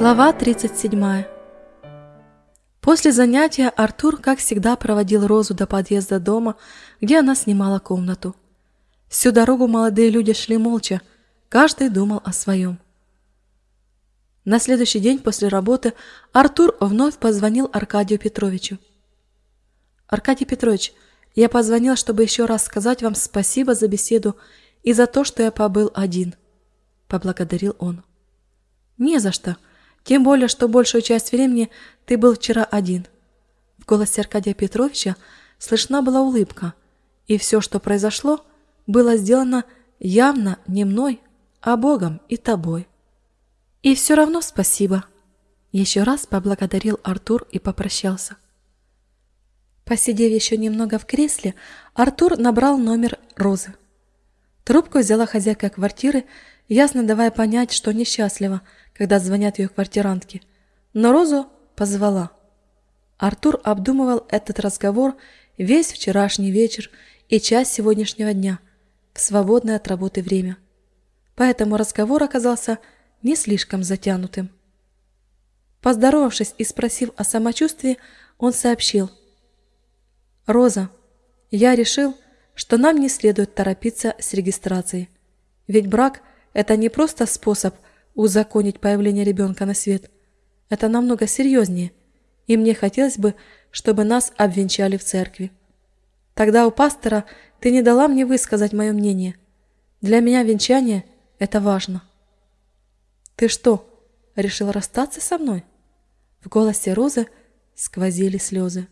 Глава 37 После занятия Артур, как всегда, проводил Розу до подъезда дома, где она снимала комнату. Всю дорогу молодые люди шли молча, каждый думал о своем. На следующий день после работы Артур вновь позвонил Аркадию Петровичу. «Аркадий Петрович, я позвонил, чтобы еще раз сказать вам спасибо за беседу и за то, что я побыл один», — поблагодарил он. «Не за что», — тем более, что большую часть времени ты был вчера один. В голосе Аркадия Петровича слышна была улыбка, и все, что произошло, было сделано явно не мной, а Богом и тобой. И все равно спасибо. Еще раз поблагодарил Артур и попрощался. Посидев еще немного в кресле, Артур набрал номер Розы. Трубку взяла хозяйка квартиры, ясно давая понять, что несчастлива, когда звонят ее квартирантки. Но Розу позвала. Артур обдумывал этот разговор весь вчерашний вечер и часть сегодняшнего дня в свободное от работы время. Поэтому разговор оказался не слишком затянутым. Поздоровавшись и спросив о самочувствии, он сообщил. «Роза, я решил, что нам не следует торопиться с регистрацией. Ведь брак – это не просто способ – узаконить появление ребенка на свет. Это намного серьезнее, и мне хотелось бы, чтобы нас обвенчали в церкви. Тогда у пастора ты не дала мне высказать мое мнение. Для меня венчание – это важно. Ты что, решил расстаться со мной? В голосе Розы сквозили слезы.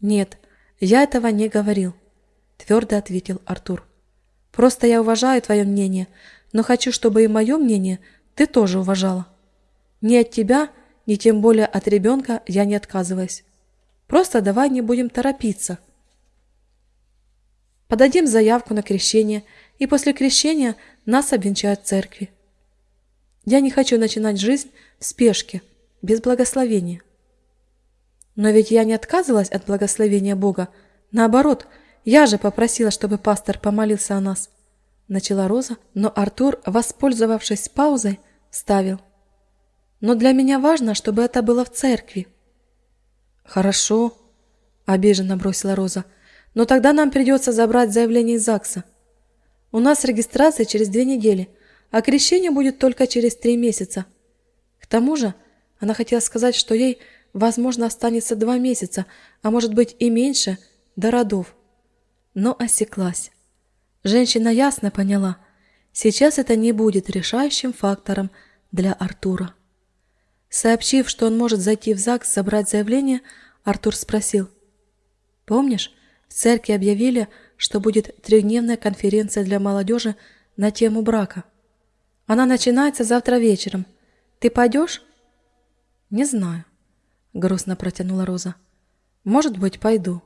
Нет, я этого не говорил, твердо ответил Артур. Просто я уважаю твое мнение, но хочу, чтобы и мое мнение ты тоже уважала. Ни от тебя, ни тем более от ребенка я не отказываюсь. Просто давай не будем торопиться. Подадим заявку на крещение, и после крещения нас обвенчают в церкви. Я не хочу начинать жизнь в спешке, без благословения. Но ведь я не отказывалась от благословения Бога. Наоборот, я же попросила, чтобы пастор помолился о нас. Начала Роза, но Артур, воспользовавшись паузой, ставил. Но для меня важно, чтобы это было в церкви. Хорошо, обиженно бросила Роза. Но тогда нам придется забрать заявление из ЗАГСа. У нас регистрация через две недели, а крещение будет только через три месяца. К тому же, она хотела сказать, что ей, возможно, останется два месяца, а может быть и меньше, до родов. Но осеклась. Женщина ясно поняла, сейчас это не будет решающим фактором для Артура. Сообщив, что он может зайти в ЗАГС забрать заявление, Артур спросил. «Помнишь, в церкви объявили, что будет трехдневная конференция для молодежи на тему брака? Она начинается завтра вечером. Ты пойдешь?» «Не знаю», — грустно протянула Роза. «Может быть, пойду».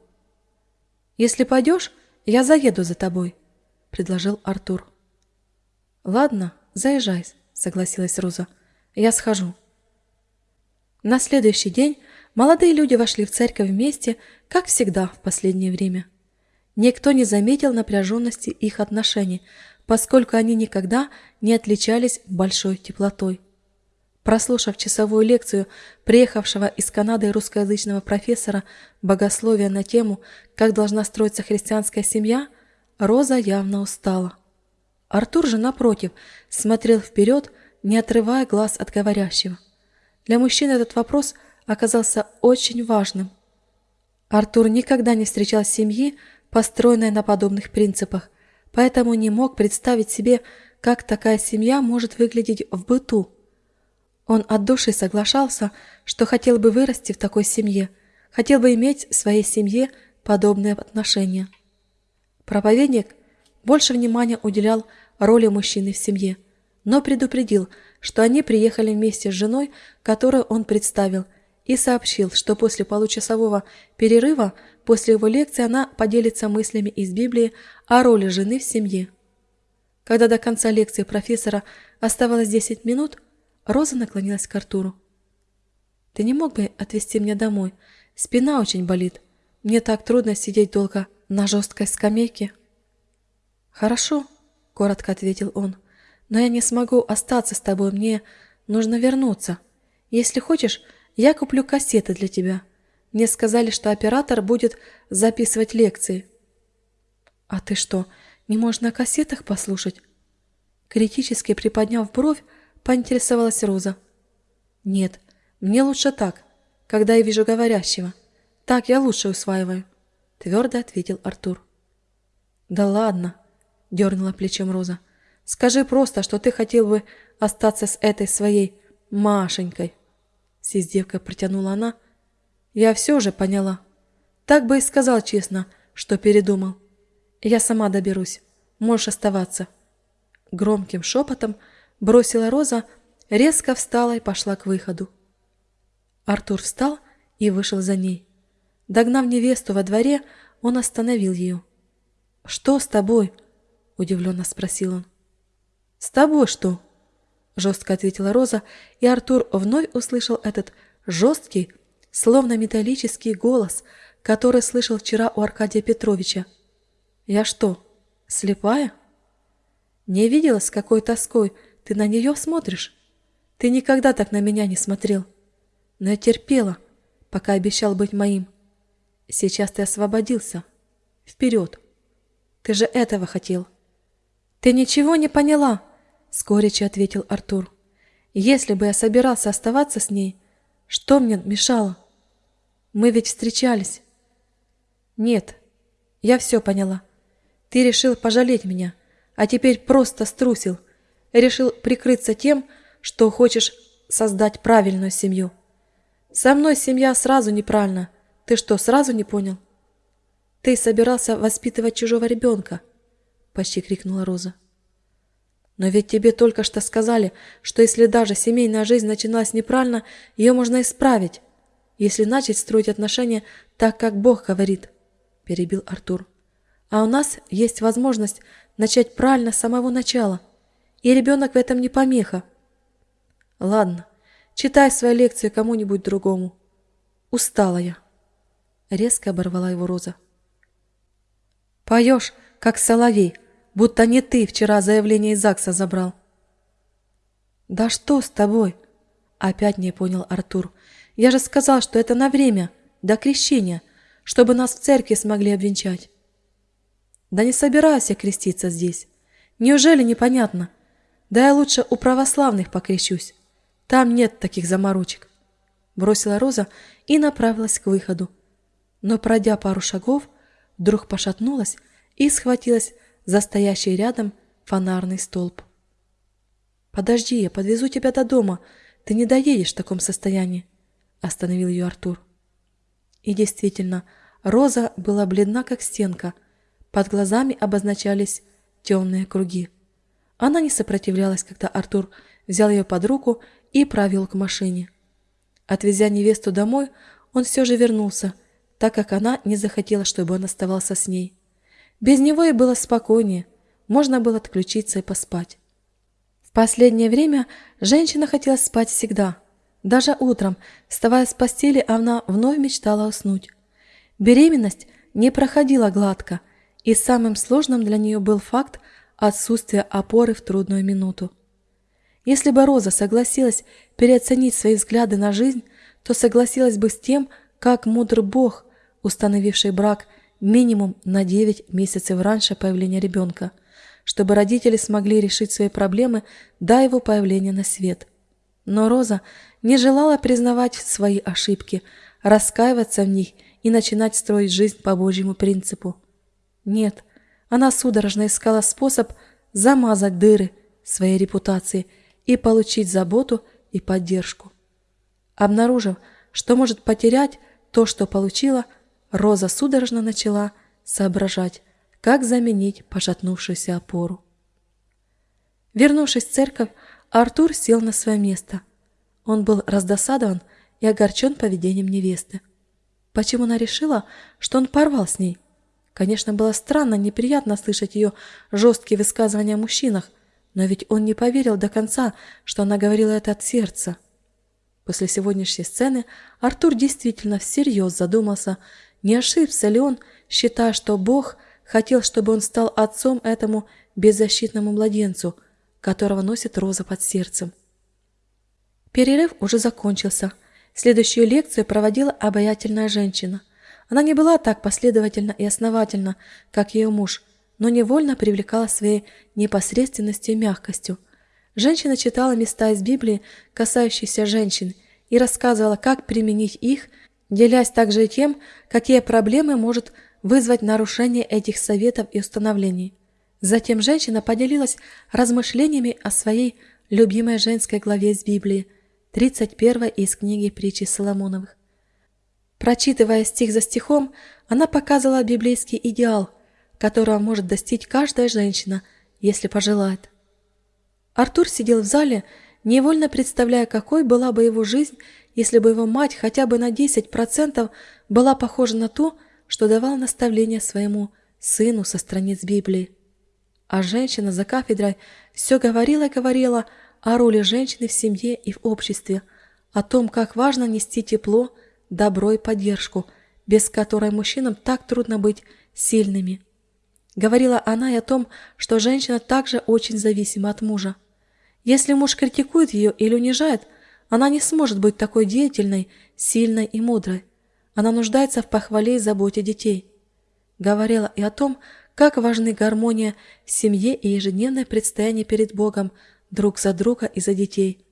«Если пойдешь, я заеду за тобой», — предложил Артур. «Ладно, заезжай», — согласилась Роза. «Я схожу». На следующий день молодые люди вошли в церковь вместе, как всегда в последнее время. Никто не заметил напряженности их отношений, поскольку они никогда не отличались большой теплотой. Прослушав часовую лекцию приехавшего из Канады русскоязычного профессора богословия на тему «Как должна строиться христианская семья», Роза явно устала. Артур же, напротив, смотрел вперед, не отрывая глаз от говорящего. Для мужчины этот вопрос оказался очень важным. Артур никогда не встречал семьи, построенной на подобных принципах, поэтому не мог представить себе, как такая семья может выглядеть в быту. Он от души соглашался, что хотел бы вырасти в такой семье, хотел бы иметь в своей семье подобные отношения. Проповедник больше внимания уделял роли мужчины в семье, но предупредил, что они приехали вместе с женой, которую он представил, и сообщил, что после получасового перерыва после его лекции она поделится мыслями из Библии о роли жены в семье. Когда до конца лекции профессора оставалось 10 минут, Роза наклонилась к Артуру. «Ты не мог бы отвезти меня домой? Спина очень болит. Мне так трудно сидеть долго на жесткой скамейке. Хорошо, коротко ответил он. Но я не смогу остаться с тобой, мне нужно вернуться. Если хочешь, я куплю кассеты для тебя. Мне сказали, что оператор будет записывать лекции. А ты что, не можешь на кассетах послушать? Критически приподняв бровь, поинтересовалась Роза. Нет, мне лучше так, когда я вижу говорящего. Так я лучше усваиваю, твердо ответил Артур. Да ладно, дернула плечом Роза. Скажи просто, что ты хотел бы остаться с этой своей Машенькой. С издевкой протянула она. Я все же поняла. Так бы и сказал честно, что передумал. Я сама доберусь. Можешь оставаться. Громким шепотом бросила Роза, резко встала и пошла к выходу. Артур встал и вышел за ней. Догнав невесту во дворе, он остановил ее. «Что с тобой?» – удивленно спросил он. «С тобой что?» – жестко ответила Роза, и Артур вновь услышал этот жесткий, словно металлический голос, который слышал вчера у Аркадия Петровича. «Я что, слепая?» «Не видела, с какой тоской ты на нее смотришь? Ты никогда так на меня не смотрел. Но я терпела, пока обещал быть моим. Сейчас ты освободился. Вперед! Ты же этого хотел!» «Ты ничего не поняла!» — с ответил Артур. «Если бы я собирался оставаться с ней, что мне мешало? Мы ведь встречались». «Нет, я все поняла. Ты решил пожалеть меня, а теперь просто струсил. Решил прикрыться тем, что хочешь создать правильную семью. Со мной семья сразу неправильно. Ты что, сразу не понял?» «Ты собирался воспитывать чужого ребенка?» — почти крикнула Роза. Но ведь тебе только что сказали, что если даже семейная жизнь начиналась неправильно, ее можно исправить, если начать строить отношения так, как Бог говорит, — перебил Артур. А у нас есть возможность начать правильно с самого начала, и ребенок в этом не помеха. Ладно, читай свою лекцию кому-нибудь другому. Устала я. Резко оборвала его Роза. Поешь, как соловей, — будто не ты вчера заявление из ЗАГСа забрал. Да что с тобой? Опять не понял Артур. Я же сказал, что это на время, до крещения, чтобы нас в церкви смогли обвенчать. Да не собираюсь я креститься здесь. Неужели непонятно? Да я лучше у православных покрещусь. Там нет таких заморочек. Бросила Роза и направилась к выходу. Но, пройдя пару шагов, вдруг пошатнулась и схватилась за стоящий рядом фонарный столб. «Подожди, я подвезу тебя до дома. Ты не доедешь в таком состоянии», — остановил ее Артур. И действительно, Роза была бледна, как стенка. Под глазами обозначались темные круги. Она не сопротивлялась, когда Артур взял ее под руку и провел к машине. Отвезя невесту домой, он все же вернулся, так как она не захотела, чтобы он оставался с ней. Без него и было спокойнее, можно было отключиться и поспать. В последнее время женщина хотела спать всегда. Даже утром, вставая с постели, она вновь мечтала уснуть. Беременность не проходила гладко, и самым сложным для нее был факт отсутствия опоры в трудную минуту. Если бы Роза согласилась переоценить свои взгляды на жизнь, то согласилась бы с тем, как мудр Бог, установивший брак минимум на 9 месяцев раньше появления ребенка, чтобы родители смогли решить свои проблемы до его появления на свет. Но Роза не желала признавать свои ошибки, раскаиваться в них и начинать строить жизнь по Божьему принципу. Нет, она судорожно искала способ замазать дыры своей репутации и получить заботу и поддержку. Обнаружив, что может потерять то, что получила – Роза судорожно начала соображать, как заменить пошатнувшуюся опору. Вернувшись в церковь, Артур сел на свое место. Он был раздосадован и огорчен поведением невесты. Почему она решила, что он порвал с ней? Конечно, было странно, неприятно слышать ее жесткие высказывания о мужчинах, но ведь он не поверил до конца, что она говорила это от сердца. После сегодняшней сцены Артур действительно всерьез задумался, не ошибся ли он, считая, что Бог хотел, чтобы он стал отцом этому беззащитному младенцу, которого носит Роза под сердцем? Перерыв уже закончился. Следующую лекцию проводила обаятельная женщина. Она не была так последовательна и основательна, как ее муж, но невольно привлекала своей непосредственностью и мягкостью. Женщина читала места из Библии, касающиеся женщин, и рассказывала, как применить их, делясь также и тем, какие проблемы может вызвать нарушение этих советов и установлений. Затем женщина поделилась размышлениями о своей любимой женской главе из Библии, 31 из книги притчи Соломоновых. Прочитывая стих за стихом, она показывала библейский идеал, которого может достичь каждая женщина, если пожелает. Артур сидел в зале, невольно представляя, какой была бы его жизнь, если бы его мать хотя бы на 10% была похожа на ту, что давал наставление своему сыну со страниц Библии. А женщина за кафедрой все говорила и говорила о роли женщины в семье и в обществе, о том, как важно нести тепло, добро и поддержку, без которой мужчинам так трудно быть сильными. Говорила она и о том, что женщина также очень зависима от мужа. Если муж критикует ее или унижает, она не сможет быть такой деятельной, сильной и мудрой. Она нуждается в похвале и заботе детей. Говорила и о том, как важны гармония в семье и ежедневное предстояние перед Богом друг за друга и за детей,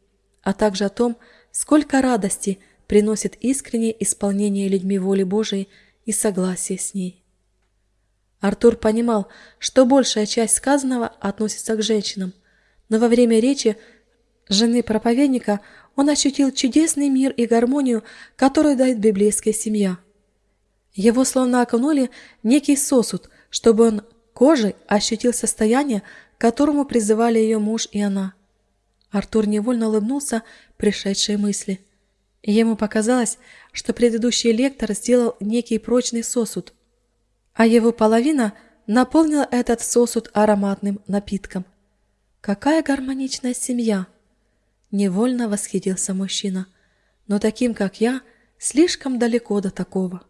а также о том, сколько радости приносит искреннее исполнение людьми воли Божией и согласие с ней. Артур понимал, что большая часть сказанного относится к женщинам, но во время речи жены проповедника он ощутил чудесный мир и гармонию, которую дает библейская семья. Его словно окунули некий сосуд – чтобы он кожей ощутил состояние, к которому призывали ее муж и она. Артур невольно улыбнулся пришедшей мысли. Ему показалось, что предыдущий лектор сделал некий прочный сосуд, а его половина наполнила этот сосуд ароматным напитком. Какая гармоничная семья! Невольно восхитился мужчина. Но таким, как я, слишком далеко до такого.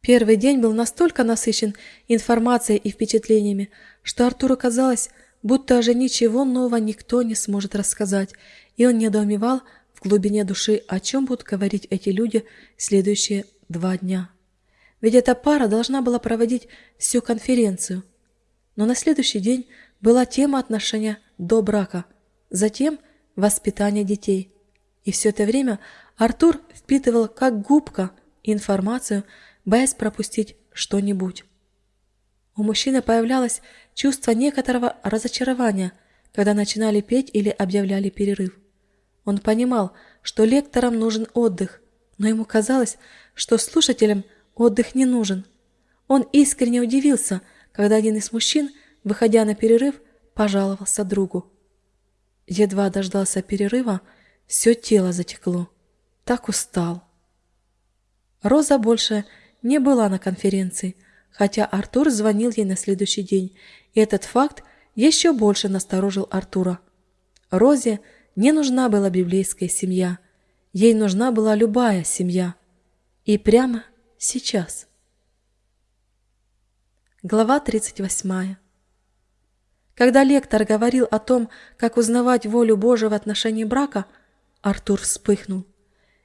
Первый день был настолько насыщен информацией и впечатлениями, что Артуру казалось, будто уже ничего нового никто не сможет рассказать, и он недоумевал в глубине души, о чем будут говорить эти люди следующие два дня. Ведь эта пара должна была проводить всю конференцию. Но на следующий день была тема отношения до брака, затем воспитание детей. И все это время Артур впитывал как губка информацию, боясь пропустить что-нибудь. У мужчины появлялось чувство некоторого разочарования, когда начинали петь или объявляли перерыв. Он понимал, что лекторам нужен отдых, но ему казалось, что слушателям отдых не нужен. Он искренне удивился, когда один из мужчин, выходя на перерыв, пожаловался другу. Едва дождался перерыва, все тело затекло. Так устал. Роза больше не была на конференции, хотя Артур звонил ей на следующий день, и этот факт еще больше насторожил Артура. Розе не нужна была библейская семья, ей нужна была любая семья. И прямо сейчас. Глава 38. Когда лектор говорил о том, как узнавать волю Божию в отношении брака, Артур вспыхнул.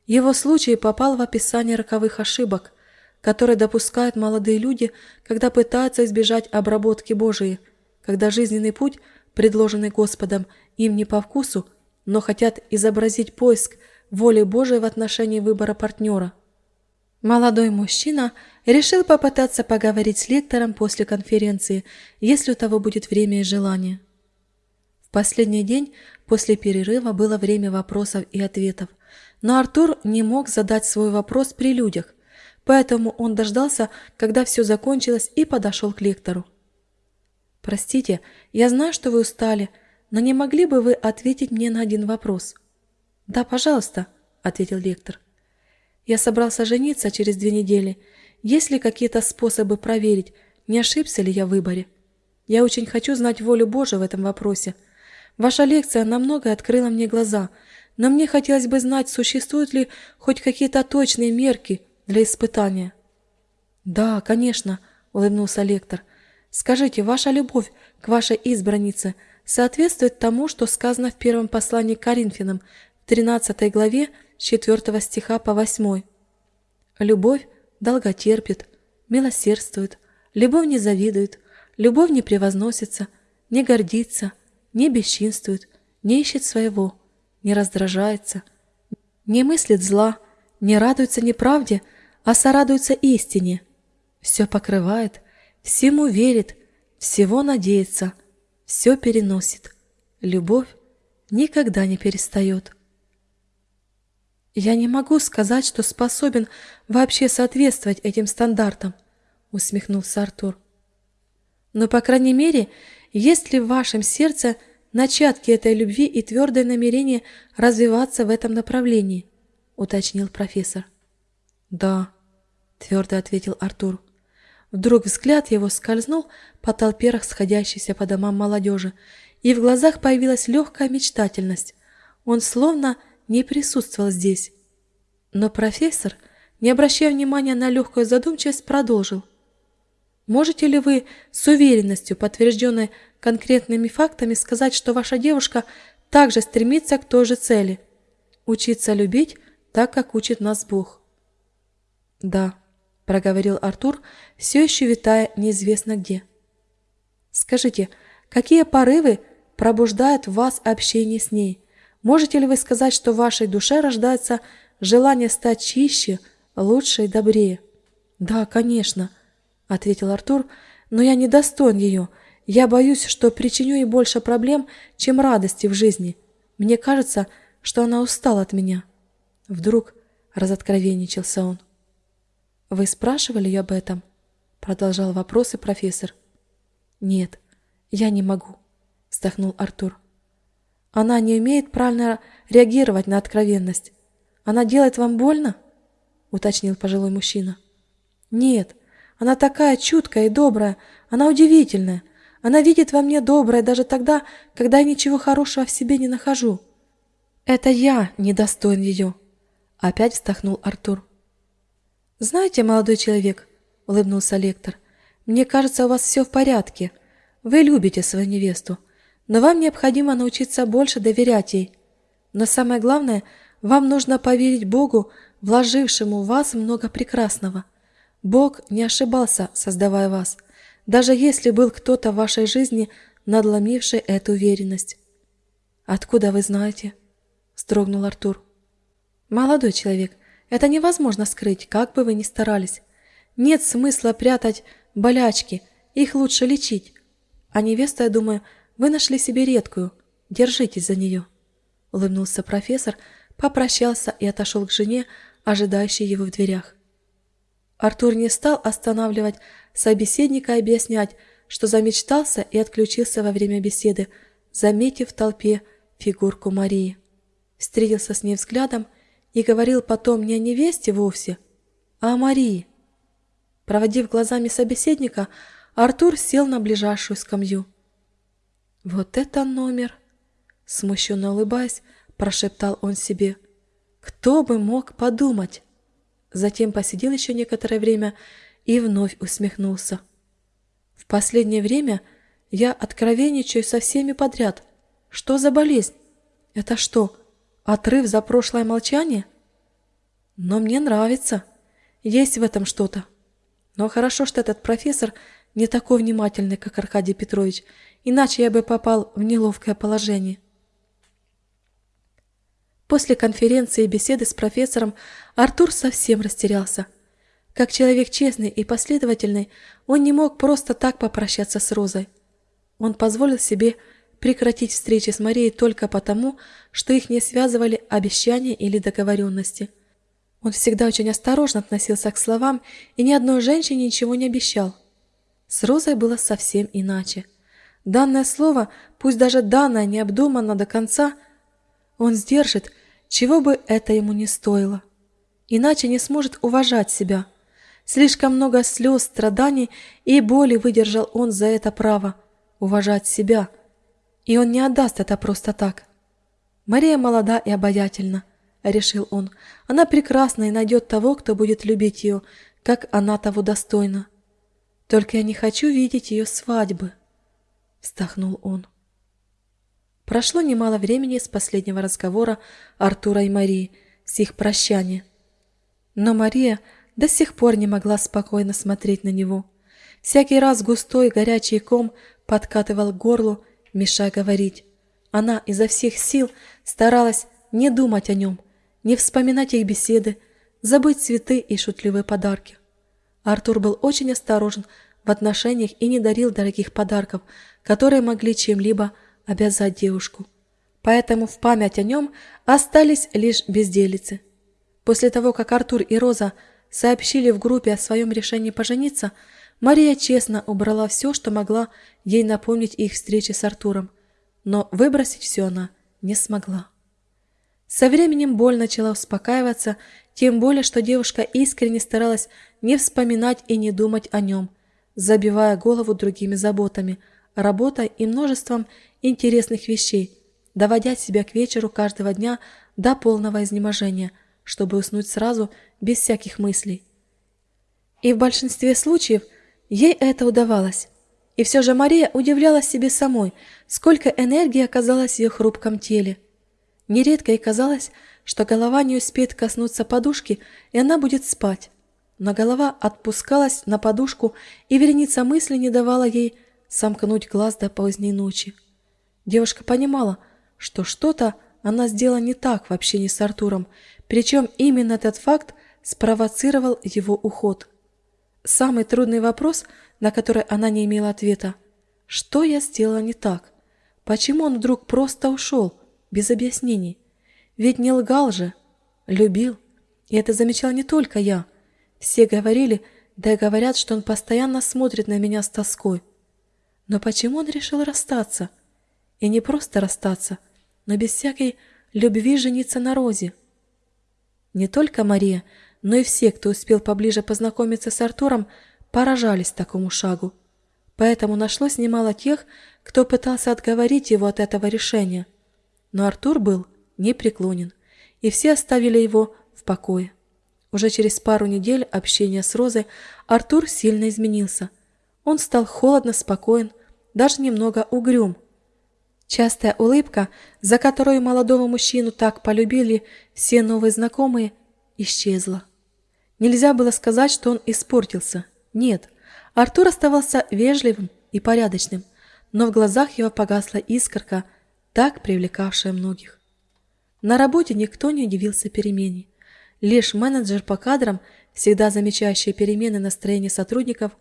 Его случай попал в описание роковых ошибок, которые допускают молодые люди, когда пытаются избежать обработки Божией, когда жизненный путь, предложенный Господом, им не по вкусу, но хотят изобразить поиск воли Божией в отношении выбора партнера. Молодой мужчина решил попытаться поговорить с лектором после конференции, если у того будет время и желание. В последний день после перерыва было время вопросов и ответов, но Артур не мог задать свой вопрос при людях, Поэтому он дождался, когда все закончилось, и подошел к лектору. «Простите, я знаю, что вы устали, но не могли бы вы ответить мне на один вопрос?» «Да, пожалуйста», — ответил лектор. «Я собрался жениться через две недели. Есть ли какие-то способы проверить, не ошибся ли я в выборе? Я очень хочу знать волю Божию в этом вопросе. Ваша лекция намного открыла мне глаза, но мне хотелось бы знать, существуют ли хоть какие-то точные мерки, для испытания. «Да, конечно», — улыбнулся лектор. «Скажите, ваша любовь к вашей избраннице соответствует тому, что сказано в первом послании к Коринфянам, в 13 главе, с 4 стиха по 8. Любовь долготерпит, милосердствует, любовь не завидует, любовь не превозносится, не гордится, не бесчинствует, не ищет своего, не раздражается, не мыслит зла, не радуется неправде, а сорадуется истине. Все покрывает, всему верит, всего надеется, все переносит. Любовь никогда не перестает. «Я не могу сказать, что способен вообще соответствовать этим стандартам», — усмехнулся Артур. «Но, по крайней мере, есть ли в вашем сердце начатки этой любви и твердое намерение развиваться в этом направлении?» — уточнил профессор. «Да», — твердо ответил Артур. Вдруг взгляд его скользнул по толпе расходящейся по домам молодежи, и в глазах появилась легкая мечтательность. Он словно не присутствовал здесь. Но профессор, не обращая внимания на легкую задумчивость, продолжил. «Можете ли вы с уверенностью, подтвержденной конкретными фактами, сказать, что ваша девушка также стремится к той же цели – учиться любить так, как учит нас Бог?» «Да», – проговорил Артур, все еще витая неизвестно где. «Скажите, какие порывы пробуждают в вас общение с ней?» Можете ли вы сказать, что в вашей душе рождается желание стать чище, лучше и добрее? Да, конечно, ответил Артур, но я не достоин ее. Я боюсь, что причиню ей больше проблем, чем радости в жизни. Мне кажется, что она устала от меня. Вдруг разоткровенничался он. Вы спрашивали ее об этом? Продолжал вопросы профессор. Нет, я не могу, вздохнул Артур. Она не умеет правильно реагировать на откровенность. Она делает вам больно? уточнил пожилой мужчина. Нет, она такая чуткая и добрая, она удивительная. Она видит во мне доброе даже тогда, когда я ничего хорошего в себе не нахожу. Это я недостоин ее. Опять вздохнул Артур. Знаете, молодой человек, улыбнулся лектор, мне кажется, у вас все в порядке. Вы любите свою невесту. Но вам необходимо научиться больше доверять ей. Но самое главное, вам нужно поверить Богу, вложившему в вас много прекрасного. Бог не ошибался, создавая вас, даже если был кто-то в вашей жизни, надломивший эту уверенность. «Откуда вы знаете?» – строгнул Артур. «Молодой человек, это невозможно скрыть, как бы вы ни старались. Нет смысла прятать болячки, их лучше лечить. А невеста, я думаю, вы нашли себе редкую. Держитесь за нее. Улыбнулся профессор, попрощался и отошел к жене, ожидающей его в дверях. Артур не стал останавливать собеседника и объяснять, что замечтался и отключился во время беседы, заметив в толпе фигурку Марии. Встретился с ней взглядом и говорил потом не о невесте вовсе, а о Марии. Проводив глазами собеседника, Артур сел на ближайшую скамью. «Вот это номер!» Смущенно улыбаясь, прошептал он себе. «Кто бы мог подумать?» Затем посидел еще некоторое время и вновь усмехнулся. «В последнее время я откровенничаю со всеми подряд. Что за болезнь? Это что, отрыв за прошлое молчание?» «Но мне нравится. Есть в этом что-то. Но хорошо, что этот профессор не такой внимательный, как Аркадий Петрович, иначе я бы попал в неловкое положение. После конференции и беседы с профессором Артур совсем растерялся. Как человек честный и последовательный, он не мог просто так попрощаться с Розой. Он позволил себе прекратить встречи с Марией только потому, что их не связывали обещания или договоренности. Он всегда очень осторожно относился к словам и ни одной женщине ничего не обещал. С Розой было совсем иначе. Данное слово, пусть даже данное необдуманно до конца, он сдержит, чего бы это ему не стоило. Иначе не сможет уважать себя. Слишком много слез, страданий и боли выдержал он за это право уважать себя. И он не отдаст это просто так. Мария молода и обаятельна, решил он. Она прекрасна и найдет того, кто будет любить ее, как она того достойна. Только я не хочу видеть ее свадьбы вздохнул он. Прошло немало времени с последнего разговора Артура и Марии, с их прощания. Но Мария до сих пор не могла спокойно смотреть на него. Всякий раз густой горячий ком подкатывал к горлу, мешая говорить. Она изо всех сил старалась не думать о нем, не вспоминать их беседы, забыть цветы и шутливые подарки. Артур был очень осторожен в отношениях и не дарил дорогих подарков, которые могли чем-либо обязать девушку. Поэтому в память о нем остались лишь безделицы. После того, как Артур и Роза сообщили в группе о своем решении пожениться, Мария честно убрала все, что могла ей напомнить их встречи с Артуром, но выбросить все она не смогла. Со временем боль начала успокаиваться, тем более, что девушка искренне старалась не вспоминать и не думать о нем, забивая голову другими заботами, работой и множеством интересных вещей, доводя себя к вечеру каждого дня до полного изнеможения, чтобы уснуть сразу, без всяких мыслей. И в большинстве случаев ей это удавалось. И все же Мария удивлялась себе самой, сколько энергии оказалось в ее хрупком теле. Нередко ей казалось, что голова не успеет коснуться подушки, и она будет спать. Но голова отпускалась на подушку, и вереница мысли не давала ей сомкнуть глаз до поздней ночи. Девушка понимала, что что-то она сделала не так в общении с Артуром, причем именно этот факт спровоцировал его уход. Самый трудный вопрос, на который она не имела ответа. Что я сделала не так? Почему он вдруг просто ушел, без объяснений? Ведь не лгал же. Любил. И это замечал не только я. Все говорили, да и говорят, что он постоянно смотрит на меня с тоской. Но почему он решил расстаться? И не просто расстаться, но без всякой любви жениться на Розе. Не только Мария, но и все, кто успел поближе познакомиться с Артуром, поражались такому шагу. Поэтому нашлось немало тех, кто пытался отговорить его от этого решения. Но Артур был непреклонен, и все оставили его в покое. Уже через пару недель общения с Розой Артур сильно изменился. Он стал холодно спокоен, даже немного угрюм. Частая улыбка, за которую молодого мужчину так полюбили все новые знакомые, исчезла. Нельзя было сказать, что он испортился. Нет, Артур оставался вежливым и порядочным, но в глазах его погасла искорка, так привлекавшая многих. На работе никто не удивился перемене. Лишь менеджер по кадрам, всегда замечающий перемены настроения сотрудников,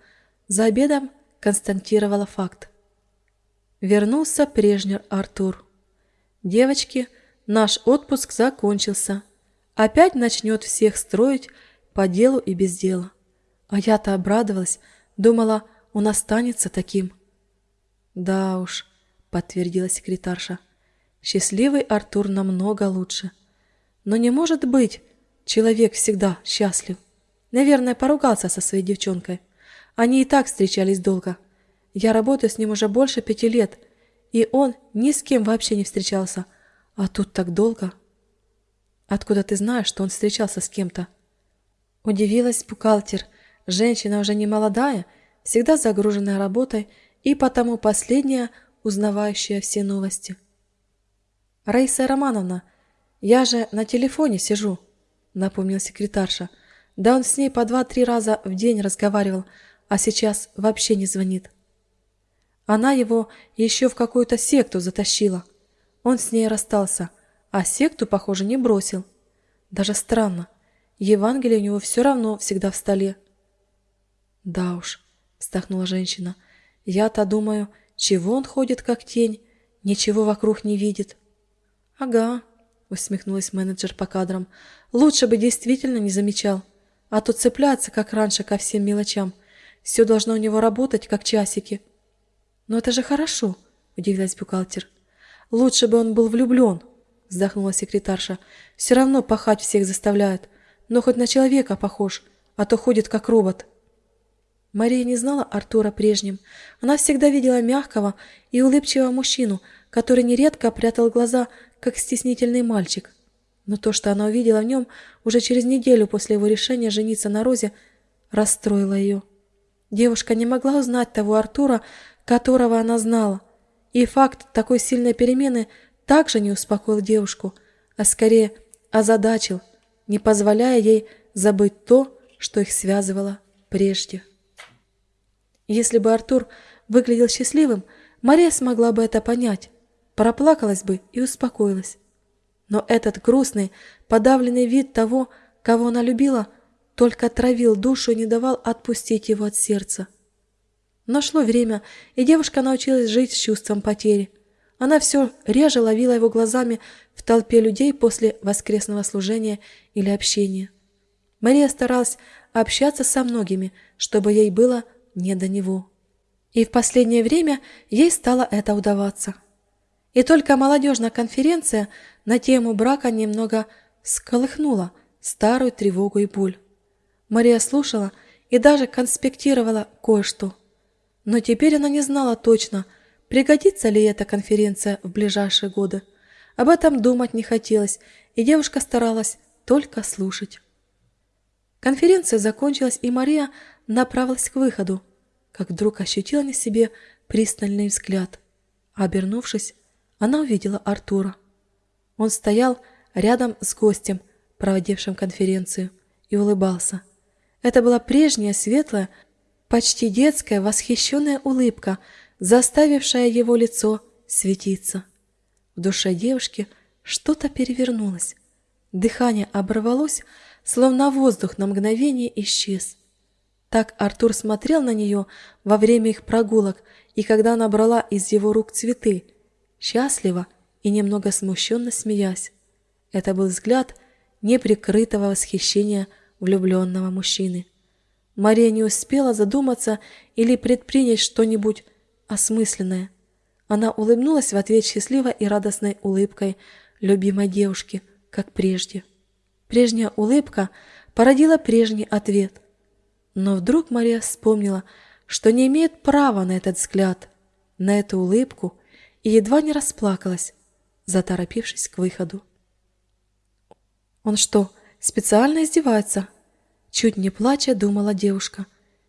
за обедом констатировала факт. Вернулся прежний Артур. Девочки, наш отпуск закончился. Опять начнет всех строить по делу и без дела. А я-то обрадовалась, думала, он останется таким. Да уж, подтвердила секретарша. Счастливый Артур намного лучше. Но не может быть человек всегда счастлив. Наверное, поругался со своей девчонкой. Они и так встречались долго. Я работаю с ним уже больше пяти лет, и он ни с кем вообще не встречался. А тут так долго. Откуда ты знаешь, что он встречался с кем-то? Удивилась бухгалтер. Женщина уже не молодая, всегда загруженная работой и потому последняя, узнавающая все новости. «Раиса Романовна, я же на телефоне сижу», — напомнил секретарша. «Да он с ней по два-три раза в день разговаривал, а сейчас вообще не звонит». Она его еще в какую-то секту затащила. Он с ней расстался, а секту, похоже, не бросил. Даже странно. Евангелие у него все равно всегда в столе. «Да уж», — вздохнула женщина, — «я-то думаю, чего он ходит как тень, ничего вокруг не видит». «Ага», — усмехнулась менеджер по кадрам. «Лучше бы действительно не замечал. А то цепляться, как раньше, ко всем мелочам. Все должно у него работать, как часики». «Но это же хорошо», — удивилась бухгалтер. «Лучше бы он был влюблен», — вздохнула секретарша. «Все равно пахать всех заставляет. Но хоть на человека похож, а то ходит как робот». Мария не знала Артура прежним. Она всегда видела мягкого и улыбчивого мужчину, который нередко прятал глаза, как стеснительный мальчик. Но то, что она увидела в нем уже через неделю после его решения жениться на Розе, расстроило ее. Девушка не могла узнать того Артура, которого она знала, И факт такой сильной перемены также не успокоил девушку, а скорее озадачил, не позволяя ей забыть то, что их связывало прежде. Если бы Артур выглядел счастливым, Мария смогла бы это понять, проплакалась бы и успокоилась. Но этот грустный, подавленный вид того, кого она любила, только травил душу и не давал отпустить его от сердца. Но шло время, и девушка научилась жить с чувством потери. Она все реже ловила его глазами в толпе людей после воскресного служения или общения. Мария старалась общаться со многими, чтобы ей было не до него. И в последнее время ей стало это удаваться. И только молодежная конференция на тему брака немного сколыхнула старую тревогу и боль. Мария слушала и даже конспектировала кое-что. Но теперь она не знала точно, пригодится ли эта конференция в ближайшие годы. Об этом думать не хотелось, и девушка старалась только слушать. Конференция закончилась, и Мария направилась к выходу, как вдруг ощутила на себе пристальный взгляд. Обернувшись, она увидела Артура. Он стоял рядом с гостем, проводившим конференцию, и улыбался. Это была прежняя светлая, почти детская, восхищенная улыбка, заставившая его лицо светиться. В душе девушки что-то перевернулось. Дыхание оборвалось, словно воздух на мгновение исчез. Так Артур смотрел на нее во время их прогулок, и когда она брала из его рук цветы, счастливо и немного смущенно смеясь. Это был взгляд неприкрытого восхищения влюбленного мужчины. Мария не успела задуматься или предпринять что-нибудь осмысленное. Она улыбнулась в ответ счастливой и радостной улыбкой любимой девушки, как прежде. Прежняя улыбка породила прежний ответ. Но вдруг Мария вспомнила, что не имеет права на этот взгляд, на эту улыбку, и едва не расплакалась, заторопившись к выходу. «Он что, специально издевается?» Чуть не плача, думала девушка,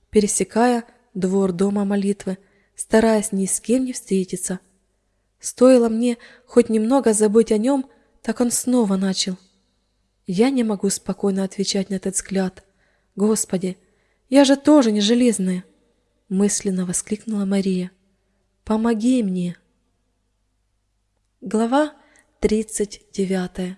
пересекая двор дома молитвы, стараясь ни с кем не встретиться. Стоило мне хоть немного забыть о нем, так он снова начал. Я не могу спокойно отвечать на этот взгляд. Господи, я же тоже не железная!» Мысленно воскликнула Мария. «Помоги мне!» Глава 39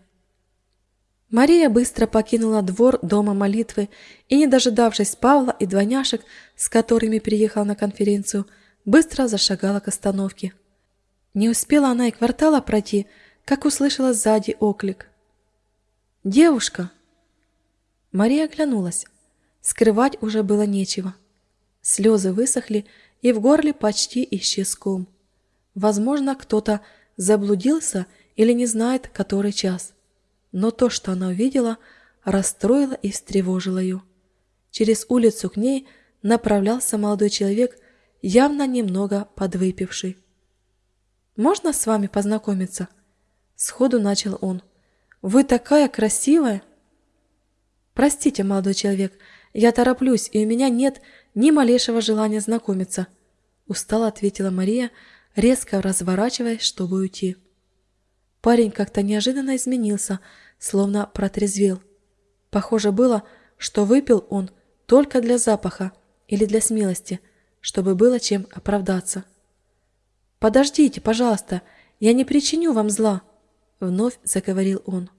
Мария быстро покинула двор дома молитвы и, не дожидавшись Павла и двойняшек, с которыми приехала на конференцию, быстро зашагала к остановке. Не успела она и квартала пройти, как услышала сзади оклик. «Девушка!» Мария оглянулась. Скрывать уже было нечего. Слезы высохли, и в горле почти исчез ком. Возможно, кто-то заблудился или не знает, который час. Но то, что она увидела, расстроило и встревожило ее. Через улицу к ней направлялся молодой человек, явно немного подвыпивший. «Можно с вами познакомиться?» Сходу начал он. «Вы такая красивая!» «Простите, молодой человек, я тороплюсь, и у меня нет ни малейшего желания знакомиться», — устало ответила Мария, резко разворачиваясь, чтобы уйти. Парень как-то неожиданно изменился, словно протрезвел. Похоже было, что выпил он только для запаха или для смелости, чтобы было чем оправдаться. «Подождите, пожалуйста, я не причиню вам зла», — вновь заговорил он.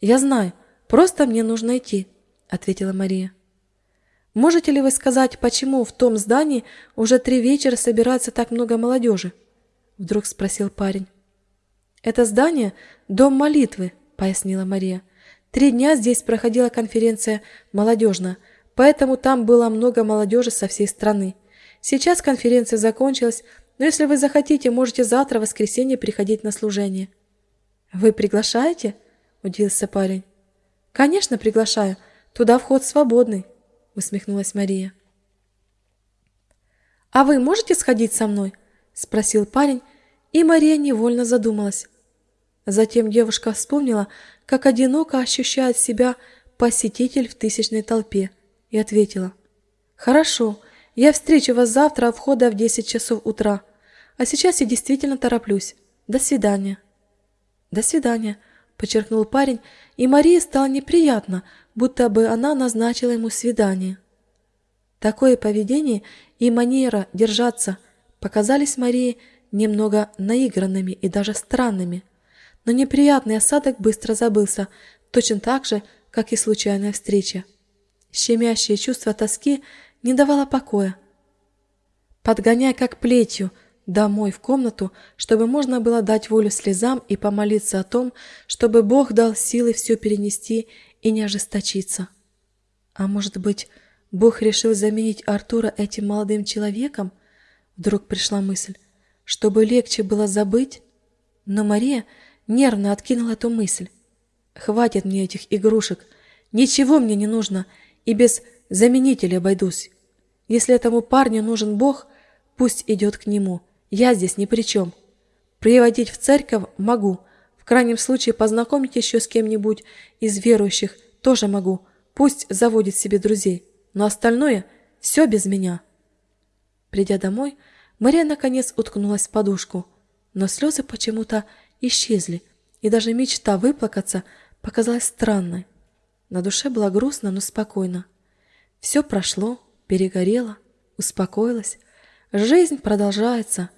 «Я знаю, просто мне нужно идти», — ответила Мария. Можете ли вы сказать, почему в том здании уже три вечера собирается так много молодежи? Вдруг спросил парень. Это здание – дом молитвы, пояснила Мария. Три дня здесь проходила конференция молодежная, поэтому там было много молодежи со всей страны. Сейчас конференция закончилась, но если вы захотите, можете завтра, в воскресенье, приходить на служение. Вы приглашаете? Удивился парень. Конечно, приглашаю. Туда вход свободный усмехнулась Мария. «А вы можете сходить со мной?» – спросил парень, и Мария невольно задумалась. Затем девушка вспомнила, как одиноко ощущает себя посетитель в тысячной толпе, и ответила. «Хорошо, я встречу вас завтра у входа в 10 часов утра. А сейчас я действительно тороплюсь. До свидания». «До свидания», — подчеркнул парень, и Марии стало неприятно, будто бы она назначила ему свидание. Такое поведение и манера держаться показались Марии немного наигранными и даже странными, но неприятный осадок быстро забылся, точно так же, как и случайная встреча. Щемящее чувство тоски не давало покоя. Подгоняя как плетью домой в комнату, чтобы можно было дать волю слезам и помолиться о том, чтобы Бог дал силы все перенести и не ожесточиться. А может быть, Бог решил заменить Артура этим молодым человеком? Вдруг пришла мысль, чтобы легче было забыть. Но Мария нервно откинула эту мысль. Хватит мне этих игрушек, ничего мне не нужно, и без заменителя обойдусь. Если этому парню нужен Бог, пусть идет к нему, я здесь ни при чем. Приводить в церковь могу, в крайнем случае познакомить еще с кем-нибудь из верующих тоже могу, пусть заводит себе друзей, но остальное все без меня. Придя домой, Мария наконец уткнулась в подушку, но слезы почему-то исчезли, и даже мечта выплакаться показалась странной. На душе было грустно, но спокойно. Все прошло, перегорело, успокоилось. Жизнь продолжается,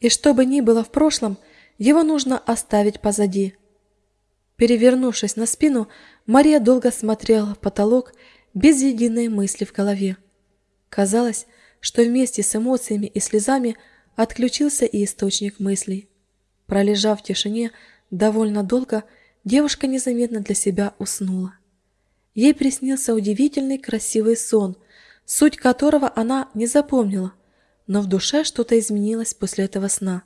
и что бы ни было в прошлом, его нужно оставить позади. Перевернувшись на спину, Мария долго смотрела в потолок без единой мысли в голове. Казалось, что вместе с эмоциями и слезами отключился и источник мыслей. Пролежав в тишине довольно долго, девушка незаметно для себя уснула. Ей приснился удивительный красивый сон, суть которого она не запомнила, но в душе что-то изменилось после этого сна.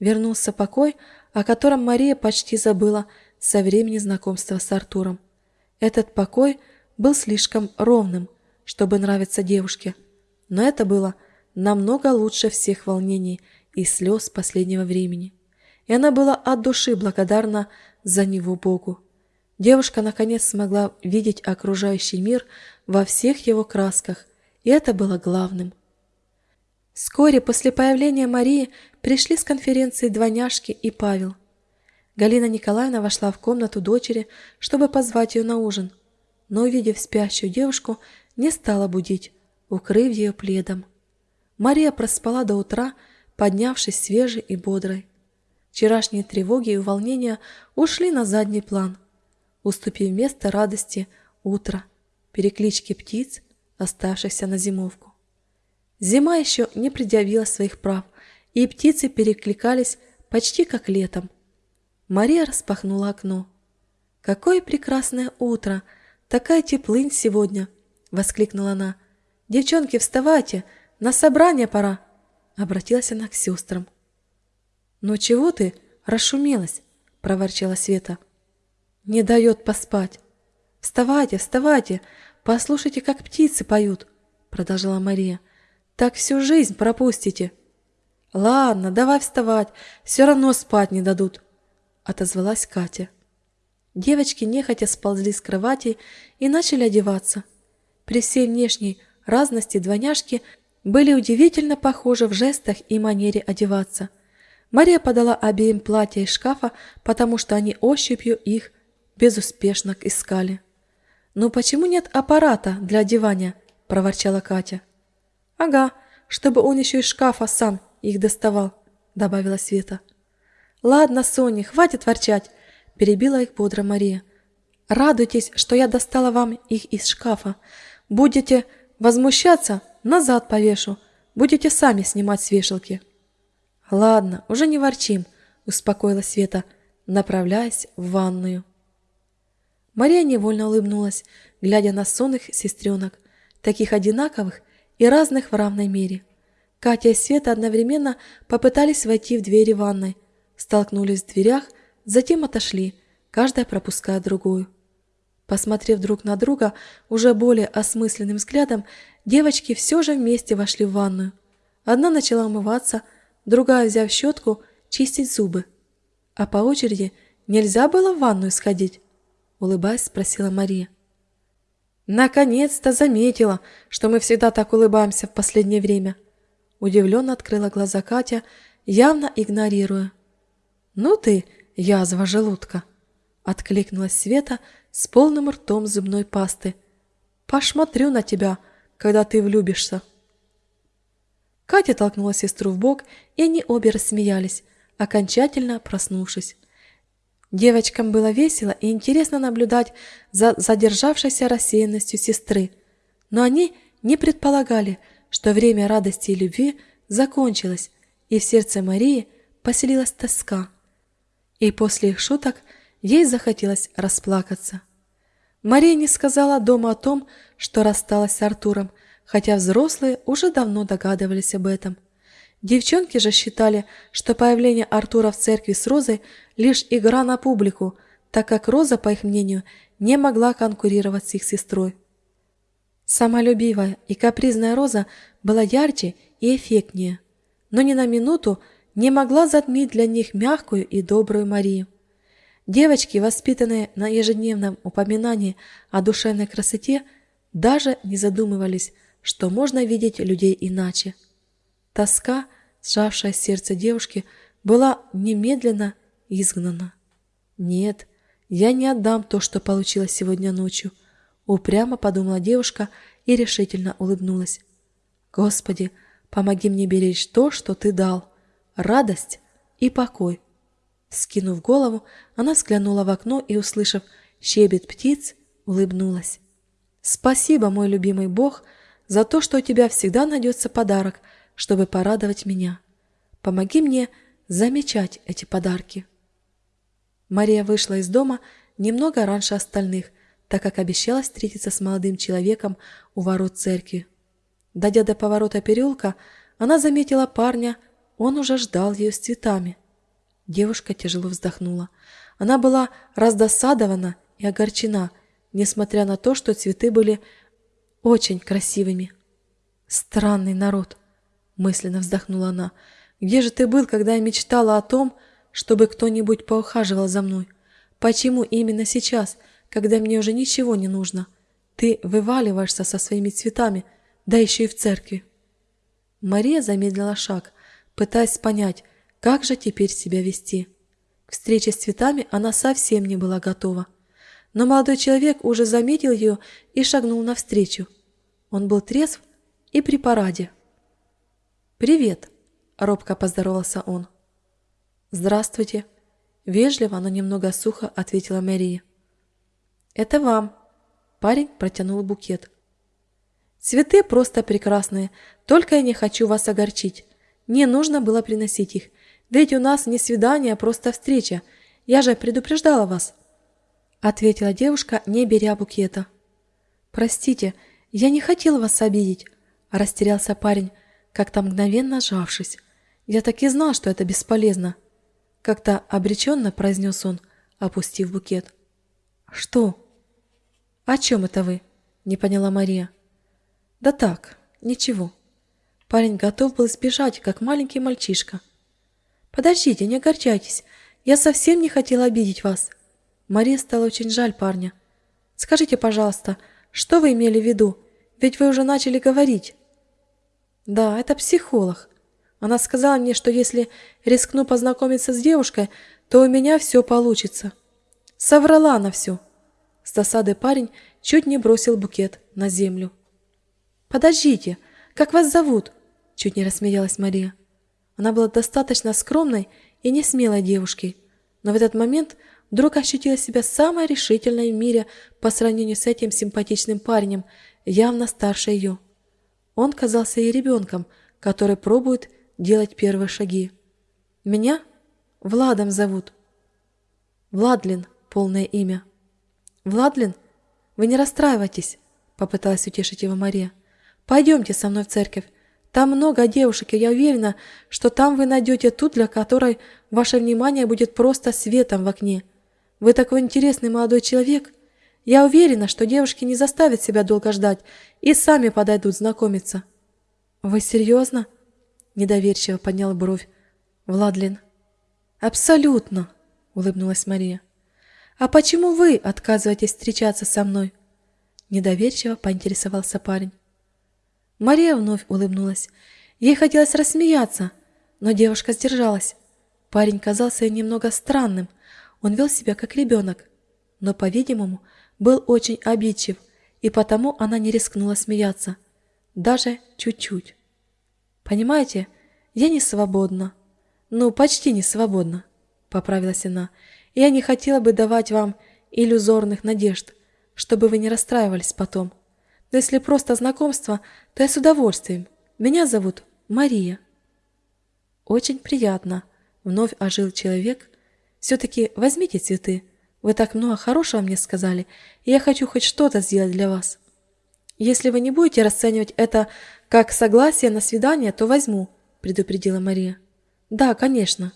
Вернулся покой, о котором Мария почти забыла со времени знакомства с Артуром. Этот покой был слишком ровным, чтобы нравиться девушке, но это было намного лучше всех волнений и слез последнего времени, и она была от души благодарна за него Богу. Девушка наконец смогла видеть окружающий мир во всех его красках, и это было главным. Вскоре после появления Марии пришли с конференции двойняшки и Павел. Галина Николаевна вошла в комнату дочери, чтобы позвать ее на ужин, но, увидев спящую девушку, не стала будить, укрыв ее пледом. Мария проспала до утра, поднявшись свежей и бодрой. Вчерашние тревоги и уволнения ушли на задний план – уступив место радости утра, переклички птиц, оставшихся на зимовку. Зима еще не предъявила своих прав, и птицы перекликались почти как летом. Мария распахнула окно. «Какое прекрасное утро! Такая теплынь сегодня!» — воскликнула она. «Девчонки, вставайте! На собрание пора!» — обратилась она к сестрам. «Ну чего ты расшумелась?» — проворчала Света не дает поспать. «Вставайте, вставайте, послушайте, как птицы поют», — продолжала Мария. «Так всю жизнь пропустите». «Ладно, давай вставать, все равно спать не дадут», — отозвалась Катя. Девочки нехотя сползли с кровати и начали одеваться. При всей внешней разности двойняшки были удивительно похожи в жестах и манере одеваться. Мария подала обеим платья из шкафа, потому что они ощупью их безуспешно искали. «Ну почему нет аппарата для одевания?» – проворчала Катя. «Ага, чтобы он еще из шкафа сам их доставал», – добавила Света. «Ладно, Соня, хватит ворчать», – перебила их бодро Мария. «Радуйтесь, что я достала вам их из шкафа. Будете возмущаться, назад повешу. Будете сами снимать с вешалки». «Ладно, уже не ворчим», – успокоила Света, направляясь в ванную. Мария невольно улыбнулась, глядя на сонных сестренок, таких одинаковых и разных в равной мере. Катя и Света одновременно попытались войти в двери ванной, столкнулись в дверях, затем отошли, каждая пропуская другую. Посмотрев друг на друга уже более осмысленным взглядом, девочки все же вместе вошли в ванную. Одна начала умываться, другая, взяв щетку, чистить зубы. А по очереди нельзя было в ванную сходить. — улыбаясь, спросила Мария. «Наконец-то заметила, что мы всегда так улыбаемся в последнее время!» Удивленно открыла глаза Катя явно игнорируя. «Ну ты, язва желудка!» — откликнулась Света с полным ртом зубной пасты. «Посмотрю на тебя, когда ты влюбишься!» Катя толкнула сестру в бок, и они обе рассмеялись, окончательно проснувшись. Девочкам было весело и интересно наблюдать за задержавшейся рассеянностью сестры, но они не предполагали, что время радости и любви закончилось, и в сердце Марии поселилась тоска. И после их шуток ей захотелось расплакаться. Мария не сказала дома о том, что рассталась с Артуром, хотя взрослые уже давно догадывались об этом. Девчонки же считали, что появление Артура в церкви с Розой лишь игра на публику, так как Роза, по их мнению, не могла конкурировать с их сестрой. Самолюбивая и капризная Роза была ярче и эффектнее, но ни на минуту не могла затмить для них мягкую и добрую Марию. Девочки, воспитанные на ежедневном упоминании о душевной красоте, даже не задумывались, что можно видеть людей иначе. Тоска, сжавшая сердце девушки, была немедленно изгнана. «Нет, я не отдам то, что получилось сегодня ночью», — упрямо подумала девушка и решительно улыбнулась. «Господи, помоги мне беречь то, что Ты дал, радость и покой». Скинув голову, она взглянула в окно и, услышав щебет птиц, улыбнулась. «Спасибо, мой любимый Бог, за то, что у тебя всегда найдется подарок, чтобы порадовать меня. Помоги мне замечать эти подарки». Мария вышла из дома немного раньше остальных, так как обещала встретиться с молодым человеком у ворот церкви. Дойдя до поворота переулка, она заметила парня, он уже ждал ее с цветами. Девушка тяжело вздохнула. Она была раздосадована и огорчена, несмотря на то, что цветы были очень красивыми. «Странный народ», — мысленно вздохнула она. «Где же ты был, когда я мечтала о том, чтобы кто-нибудь поухаживал за мной? Почему именно сейчас, когда мне уже ничего не нужно, ты вываливаешься со своими цветами, да еще и в церкви?» Мария замедлила шаг, пытаясь понять, как же теперь себя вести. К встрече с цветами она совсем не была готова. Но молодой человек уже заметил ее и шагнул навстречу. Он был трезв и при параде. «Привет!» – робко поздоровался он. «Здравствуйте!» – вежливо, но немного сухо ответила Мария. «Это вам!» – парень протянул букет. «Цветы просто прекрасные, только я не хочу вас огорчить. Не нужно было приносить их, ведь у нас не свидание, а просто встреча. Я же предупреждала вас!» – ответила девушка, не беря букета. «Простите, я не хотел вас обидеть!» – растерялся парень, как-то мгновенно сжавшись. «Я так и знал, что это бесполезно!» Как-то обреченно произнес он, опустив букет. «Что?» «О чем это вы?» – не поняла Мария. «Да так, ничего». Парень готов был сбежать, как маленький мальчишка. «Подождите, не огорчайтесь. Я совсем не хотела обидеть вас». Мария стала очень жаль парня. «Скажите, пожалуйста, что вы имели в виду? Ведь вы уже начали говорить». «Да, это психолог. Она сказала мне, что если рискну познакомиться с девушкой, то у меня все получится». Соврала она все. С досады парень чуть не бросил букет на землю. «Подождите, как вас зовут?» Чуть не рассмеялась Мария. Она была достаточно скромной и не смелой девушкой, но в этот момент вдруг ощутила себя самой решительной в мире по сравнению с этим симпатичным парнем, явно старше ее. Он казался ей ребенком, который пробует делать первые шаги. «Меня Владом зовут». «Владлин» — полное имя. «Владлин, вы не расстраивайтесь», — попыталась утешить его Мария. «Пойдемте со мной в церковь. Там много девушек, и я уверена, что там вы найдете ту, для которой ваше внимание будет просто светом в окне. Вы такой интересный молодой человек. Я уверена, что девушки не заставят себя долго ждать и сами подойдут знакомиться». «Вы серьезно?» – недоверчиво поднял бровь Владлин. «Абсолютно», – улыбнулась Мария. «А почему вы отказываетесь встречаться со мной?» Недоверчиво поинтересовался парень. Мария вновь улыбнулась. Ей хотелось рассмеяться, но девушка сдержалась. Парень казался ей немного странным. Он вел себя как ребенок, но, по-видимому, был очень обидчив, и потому она не рискнула смеяться. Даже чуть-чуть. «Понимаете, я не свободна. Ну, почти не свободна», — поправилась она. «Я не хотела бы давать вам иллюзорных надежд, чтобы вы не расстраивались потом. Но если просто знакомство, то я с удовольствием. Меня зовут Мария». «Очень приятно», — вновь ожил человек. «Все-таки возьмите цветы. Вы так много хорошего мне сказали, и я хочу хоть что-то сделать для вас. Если вы не будете расценивать это как согласие на свидание, то возьму», — предупредила Мария. «Да, конечно.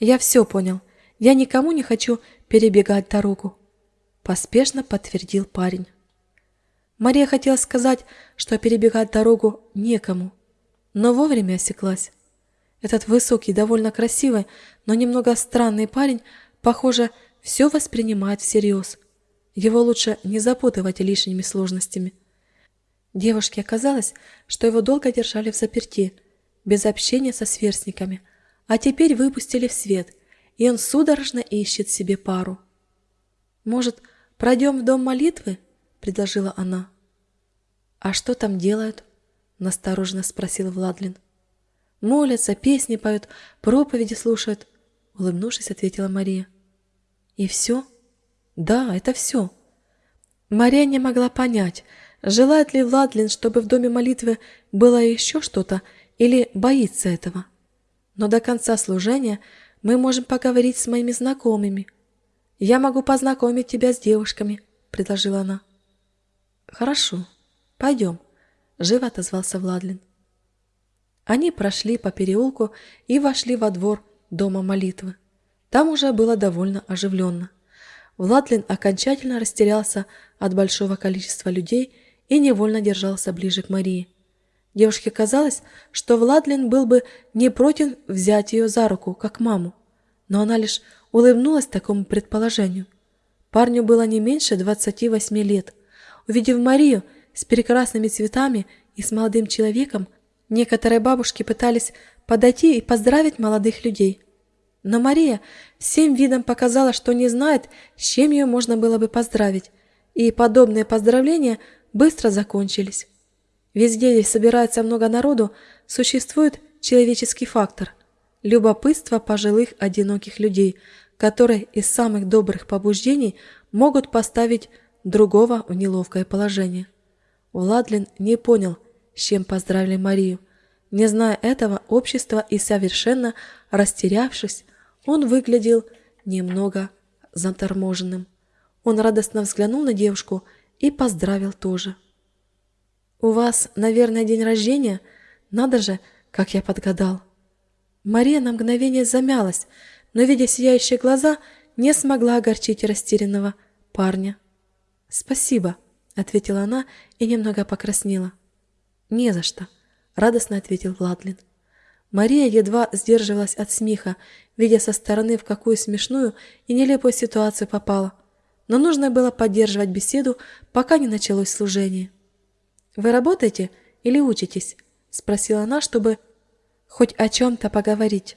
Я все понял. Я никому не хочу перебегать дорогу», — поспешно подтвердил парень. Мария хотела сказать, что перебегать дорогу некому, но вовремя осеклась. Этот высокий, довольно красивый, но немного странный парень, похоже, все воспринимает всерьез. Его лучше не запутывать лишними сложностями. Девушке оказалось, что его долго держали в заперти, без общения со сверстниками, а теперь выпустили в свет, и он судорожно ищет себе пару. «Может, пройдем в дом молитвы?» — предложила она. «А что там делают?» — настороженно спросил Владлин. «Молятся, песни поют, проповеди слушают», — улыбнувшись, ответила Мария. «И все?» «Да, это все». Мария не могла понять, желает ли Владлин, чтобы в доме молитвы было еще что-то, или боится этого. Но до конца служения мы можем поговорить с моими знакомыми. Я могу познакомить тебя с девушками, предложила она. Хорошо, пойдем, живо отозвался Владлин. Они прошли по переулку и вошли во двор дома молитвы. Там уже было довольно оживленно. Владлин окончательно растерялся от большого количества людей и невольно держался ближе к Марии. Девушке казалось, что Владлин был бы не против взять ее за руку, как маму, но она лишь улыбнулась такому предположению. Парню было не меньше 28 лет. Увидев Марию с прекрасными цветами и с молодым человеком, некоторые бабушки пытались подойти и поздравить молодых людей. Но Мария всем видом показала, что не знает, с чем ее можно было бы поздравить, и подобные поздравления быстро закончились. Везде, где собирается много народу, существует человеческий фактор – любопытство пожилых одиноких людей, которые из самых добрых побуждений могут поставить другого в неловкое положение. Владлин не понял, с чем поздравили Марию. Не зная этого общества и совершенно растерявшись, он выглядел немного заторможенным. Он радостно взглянул на девушку и поздравил тоже. «У вас, наверное, день рождения? Надо же, как я подгадал!» Мария на мгновение замялась, но, видя сияющие глаза, не смогла огорчить растерянного парня. «Спасибо», — ответила она и немного покраснела. «Не за что», — радостно ответил Владлин. Мария едва сдерживалась от смеха, видя со стороны, в какую смешную и нелепую ситуацию попала. Но нужно было поддерживать беседу, пока не началось служение. «Вы работаете или учитесь?» – спросила она, чтобы хоть о чем-то поговорить.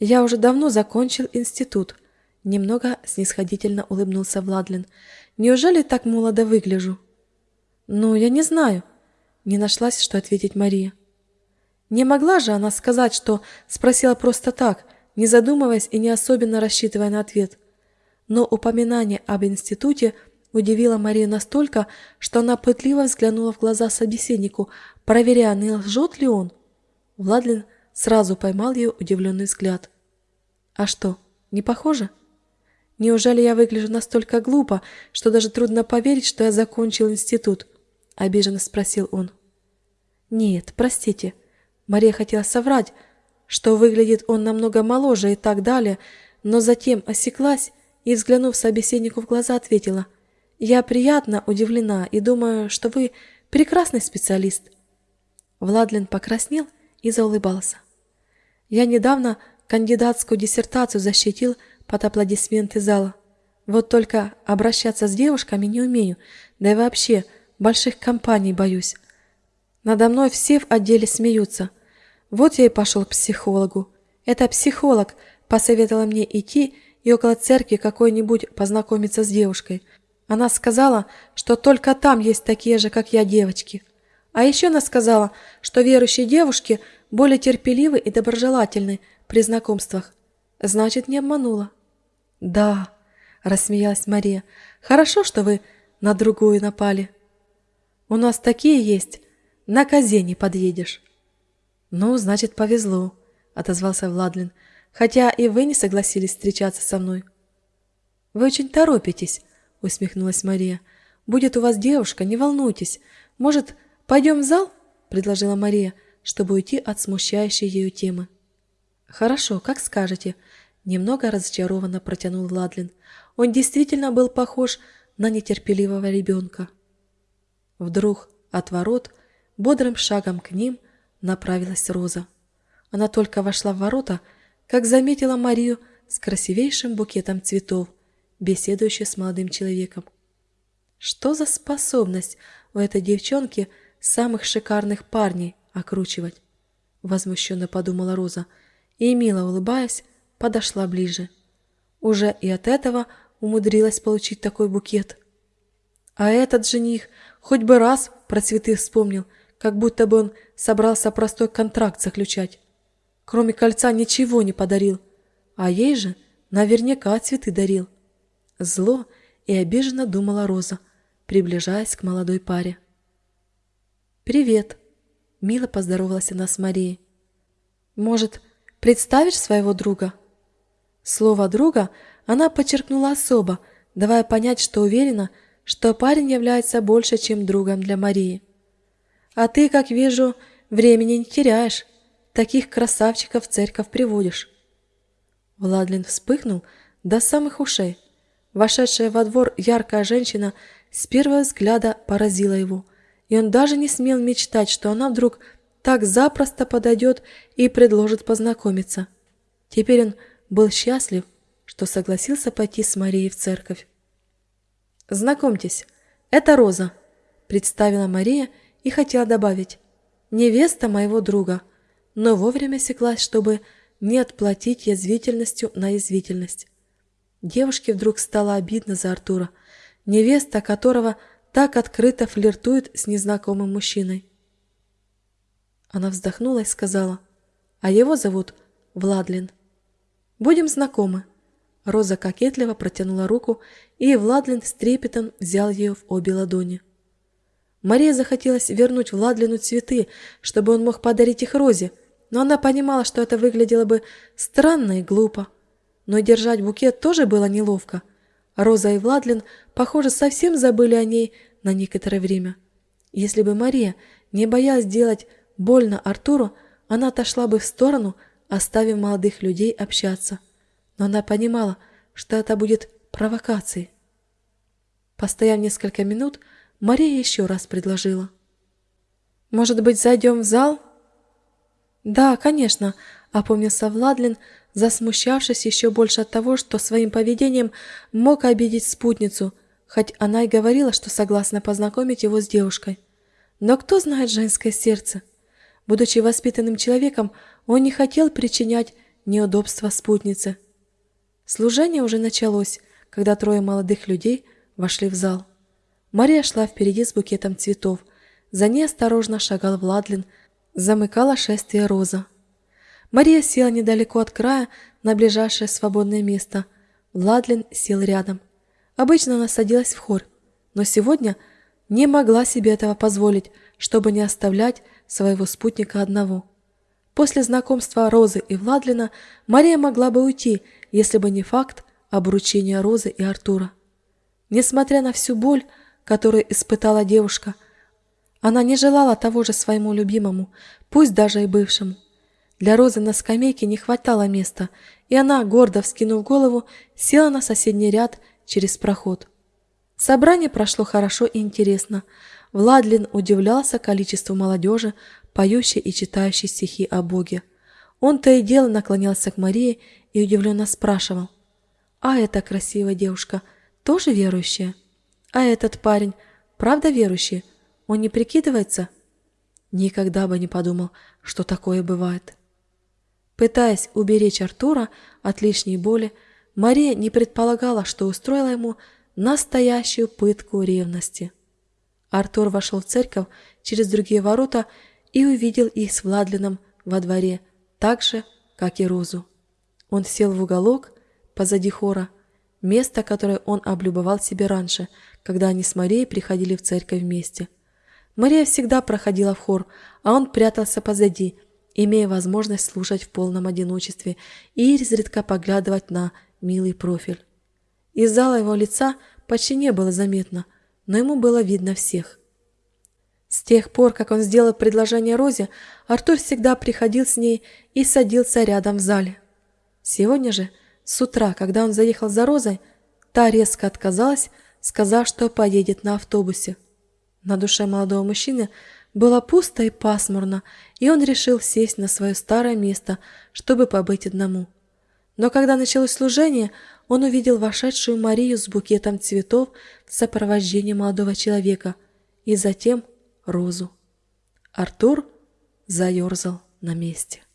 «Я уже давно закончил институт», – немного снисходительно улыбнулся Владлин. «Неужели так молодо выгляжу?» «Ну, я не знаю», – не нашлась, что ответить Мария. Не могла же она сказать, что спросила просто так, не задумываясь и не особенно рассчитывая на ответ. Но упоминание об институте – Удивила Марию настолько, что она пытливо взглянула в глаза собеседнику, проверяя, не лжет ли он. Владлин сразу поймал ее удивленный взгляд. «А что, не похоже?» «Неужели я выгляжу настолько глупо, что даже трудно поверить, что я закончил институт?» – обиженно спросил он. «Нет, простите». Мария хотела соврать, что выглядит он намного моложе и так далее, но затем осеклась и, взглянув собеседнику в глаза, ответила – я приятно удивлена и думаю, что вы прекрасный специалист. Владлен покраснел и заулыбался. Я недавно кандидатскую диссертацию защитил под аплодисменты зала. Вот только обращаться с девушками не умею, да и вообще больших компаний боюсь. Надо мной все в отделе смеются. Вот я и пошел к психологу. Это психолог посоветовала мне идти и около церкви какой-нибудь познакомиться с девушкой. Она сказала, что только там есть такие же, как я, девочки. А еще она сказала, что верующие девушки более терпеливы и доброжелательны при знакомствах. Значит, не обманула. Да, рассмеялась Мария. Хорошо, что вы на другую напали. У нас такие есть, на козе не подъедешь. Ну, значит, повезло, отозвался Владлин, хотя и вы не согласились встречаться со мной. Вы очень торопитесь, усмехнулась Мария. Будет у вас девушка, не волнуйтесь. Может, пойдем в зал? предложила Мария, чтобы уйти от смущающей ее темы. Хорошо, как скажете, немного разочарованно протянул Владлин. Он действительно был похож на нетерпеливого ребенка. Вдруг от ворот бодрым шагом к ним направилась Роза. Она только вошла в ворота, как заметила Марию с красивейшим букетом цветов, беседующей с молодым человеком. Что за способность у этой девчонки самых шикарных парней окручивать? Возмущенно подумала Роза и, мило улыбаясь, подошла ближе. Уже и от этого умудрилась получить такой букет. А этот жених хоть бы раз про цветы вспомнил, как будто бы он собрался простой контракт заключать. Кроме кольца ничего не подарил, а ей же наверняка цветы дарил. Зло и обиженно думала Роза, приближаясь к молодой паре. «Привет!» – мило поздоровалась она с Марией. «Может, представишь своего друга?» Слово «друга» она подчеркнула особо, давая понять, что уверена, что парень является больше, чем другом для Марии. «А ты, как вижу, времени не теряешь, таких красавчиков в церковь приводишь». Владлин вспыхнул до самых ушей. Вошедшая во двор яркая женщина с первого взгляда поразила его, и он даже не смел мечтать, что она вдруг так запросто подойдет и предложит познакомиться. Теперь он был счастлив, что согласился пойти с Марией в церковь. «Знакомьтесь, это Роза», – представила Мария и хотела добавить «невеста моего друга», но вовремя секлась, чтобы не отплатить язвительностью на язвительность. Девушке вдруг стало обидно за Артура, невеста которого так открыто флиртует с незнакомым мужчиной. Она вздохнула и сказала, а его зовут Владлин. Будем знакомы. Роза кокетливо протянула руку, и Владлин с трепетом взял ее в обе ладони. Мария захотелось вернуть Владлину цветы, чтобы он мог подарить их Розе, но она понимала, что это выглядело бы странно и глупо. Но держать букет тоже было неловко. Роза и Владлин, похоже, совсем забыли о ней на некоторое время. Если бы Мария не боялась делать больно Артуру, она отошла бы в сторону, оставив молодых людей общаться. Но она понимала, что это будет провокацией. Постояв несколько минут, Мария еще раз предложила. «Может быть, зайдем в зал?» «Да, конечно», — опомнился Владлин, засмущавшись еще больше от того, что своим поведением мог обидеть спутницу, хоть она и говорила, что согласна познакомить его с девушкой. Но кто знает женское сердце? Будучи воспитанным человеком, он не хотел причинять неудобства спутнице. Служение уже началось, когда трое молодых людей вошли в зал. Мария шла впереди с букетом цветов. За ней осторожно шагал Владлин, замыкала шествие Роза. Мария села недалеко от края на ближайшее свободное место. Владлин сел рядом. Обычно она садилась в хор, но сегодня не могла себе этого позволить, чтобы не оставлять своего спутника одного. После знакомства Розы и Владлина Мария могла бы уйти, если бы не факт обручения Розы и Артура. Несмотря на всю боль, которую испытала девушка, она не желала того же своему любимому, пусть даже и бывшему. Для Розы на скамейке не хватало места, и она, гордо вскинув голову, села на соседний ряд через проход. Собрание прошло хорошо и интересно. Владлин удивлялся количеству молодежи, поющий и читающий стихи о Боге. Он то и дело наклонялся к Марии и удивленно спрашивал. «А эта красивая девушка тоже верующая? А этот парень правда верующий? Он не прикидывается?» Никогда бы не подумал, что такое бывает. Пытаясь уберечь Артура от лишней боли, Мария не предполагала, что устроила ему настоящую пытку ревности. Артур вошел в церковь через другие ворота и увидел их с Владлином во дворе, так же, как и Розу. Он сел в уголок позади хора, место, которое он облюбовал себе раньше, когда они с Марией приходили в церковь вместе. Мария всегда проходила в хор, а он прятался позади, имея возможность слушать в полном одиночестве и изредка поглядывать на милый профиль. Из зала его лица почти не было заметно, но ему было видно всех. С тех пор, как он сделал предложение Розе, Артур всегда приходил с ней и садился рядом в зале. Сегодня же, с утра, когда он заехал за Розой, та резко отказалась, сказав, что поедет на автобусе. На душе молодого мужчины было пусто и пасмурно, и он решил сесть на свое старое место, чтобы побыть одному. Но когда началось служение, он увидел вошедшую Марию с букетом цветов в сопровождении молодого человека и затем Розу. Артур заерзал на месте.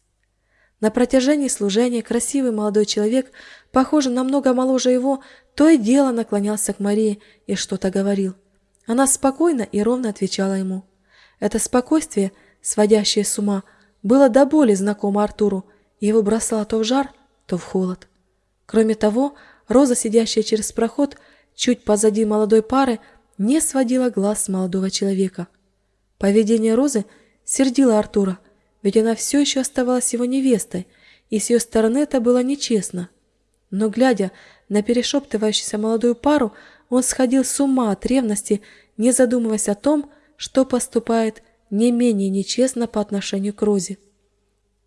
На протяжении служения красивый молодой человек, похожий намного моложе его, то и дело наклонялся к Марии и что-то говорил. Она спокойно и ровно отвечала ему. Это спокойствие, сводящее с ума, было до боли знакомо Артуру, и его бросало то в жар, то в холод. Кроме того, Роза, сидящая через проход, чуть позади молодой пары, не сводила глаз с молодого человека. Поведение Розы сердило Артура, ведь она все еще оставалась его невестой, и с ее стороны это было нечестно. Но, глядя на перешептывающуюся молодую пару, он сходил с ума от ревности, не задумываясь о том, что поступает не менее нечестно по отношению к Розе.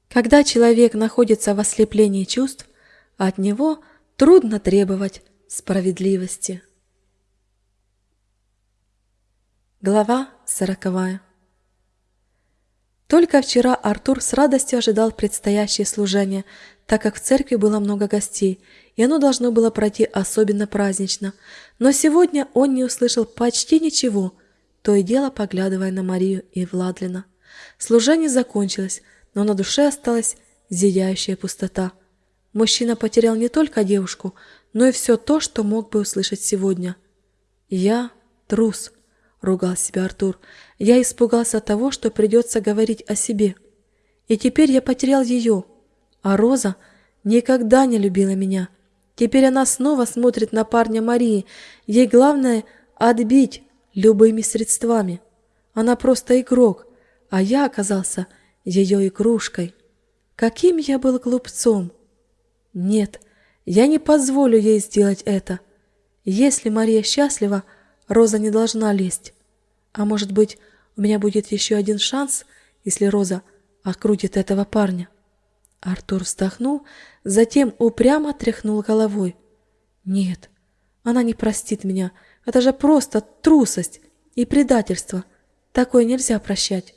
Когда человек находится в ослеплении чувств, от него трудно требовать справедливости. Глава сороковая Только вчера Артур с радостью ожидал предстоящее служение, так как в церкви было много гостей, и оно должно было пройти особенно празднично. Но сегодня он не услышал почти ничего, то и дело поглядывая на Марию и Владлина. Служение закончилось, но на душе осталась зияющая пустота. Мужчина потерял не только девушку, но и все то, что мог бы услышать сегодня. «Я трус», — ругал себя Артур. «Я испугался того, что придется говорить о себе. И теперь я потерял ее, а Роза никогда не любила меня. Теперь она снова смотрит на парня Марии. Ей главное — отбить любыми средствами. Она просто игрок, а я оказался ее игрушкой. Каким я был глупцом! Нет, я не позволю ей сделать это. Если Мария счастлива, Роза не должна лезть. А может быть, у меня будет еще один шанс, если Роза окрутит этого парня. Артур вздохнул, затем упрямо тряхнул головой. Нет, она не простит меня. Это же просто трусость и предательство. Такое нельзя прощать.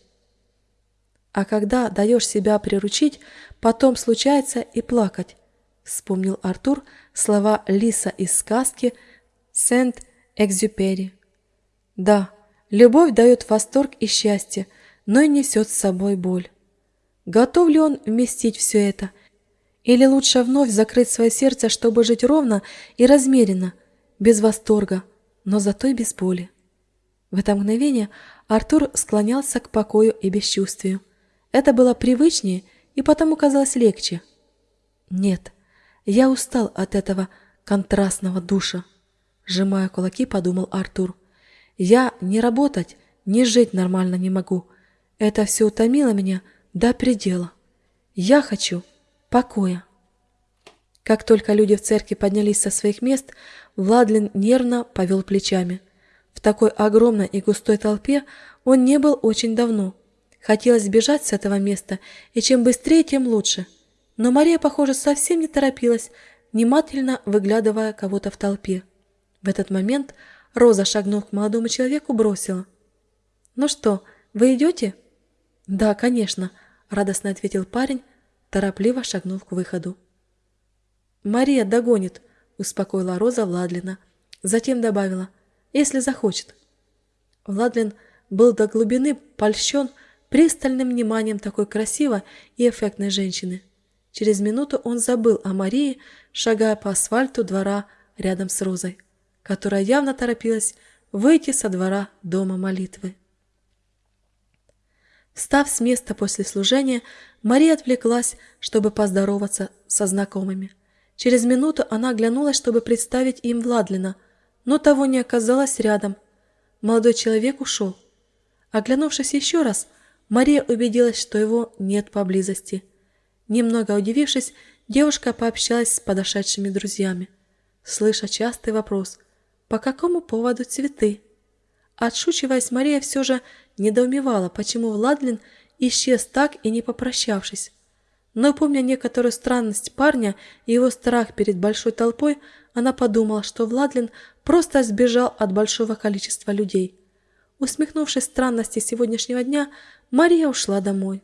А когда даешь себя приручить, потом случается и плакать. Вспомнил Артур слова Лиса из сказки Сент-Экзюпери. Да, любовь дает восторг и счастье, но и несет с собой боль. Готов ли он вместить все это? Или лучше вновь закрыть свое сердце, чтобы жить ровно и размеренно, без восторга, но зато и без боли? В это мгновение Артур склонялся к покою и бесчувствию. Это было привычнее и потому казалось легче. Нет, я устал от этого контрастного душа. Сжимая кулаки, подумал Артур. Я не работать, не жить нормально не могу. Это все утомило меня до предела. Я хочу покоя. Как только люди в церкви поднялись со своих мест, Владлин нервно повел плечами. В такой огромной и густой толпе он не был очень давно – Хотелось сбежать с этого места, и чем быстрее, тем лучше. Но Мария, похоже, совсем не торопилась, внимательно выглядывая кого-то в толпе. В этот момент Роза, шагнув к молодому человеку, бросила. «Ну что, вы идете?» «Да, конечно», — радостно ответил парень, торопливо шагнув к выходу. «Мария догонит», — успокоила Роза Владлина. Затем добавила, «если захочет». Владлин был до глубины польщен, пристальным вниманием такой красивой и эффектной женщины. Через минуту он забыл о Марии, шагая по асфальту двора рядом с Розой, которая явно торопилась выйти со двора дома молитвы. Встав с места после служения, Мария отвлеклась, чтобы поздороваться со знакомыми. Через минуту она оглянулась, чтобы представить им Владлина, но того не оказалось рядом. Молодой человек ушел. Оглянувшись еще раз, Мария убедилась, что его нет поблизости. Немного удивившись, девушка пообщалась с подошедшими друзьями, слыша частый вопрос «По какому поводу цветы?». Отшучиваясь, Мария все же недоумевала, почему Владлин исчез так и не попрощавшись. Но помня некоторую странность парня и его страх перед большой толпой, она подумала, что Владлин просто сбежал от большого количества людей. Усмехнувшись странности сегодняшнего дня, Мария ушла домой.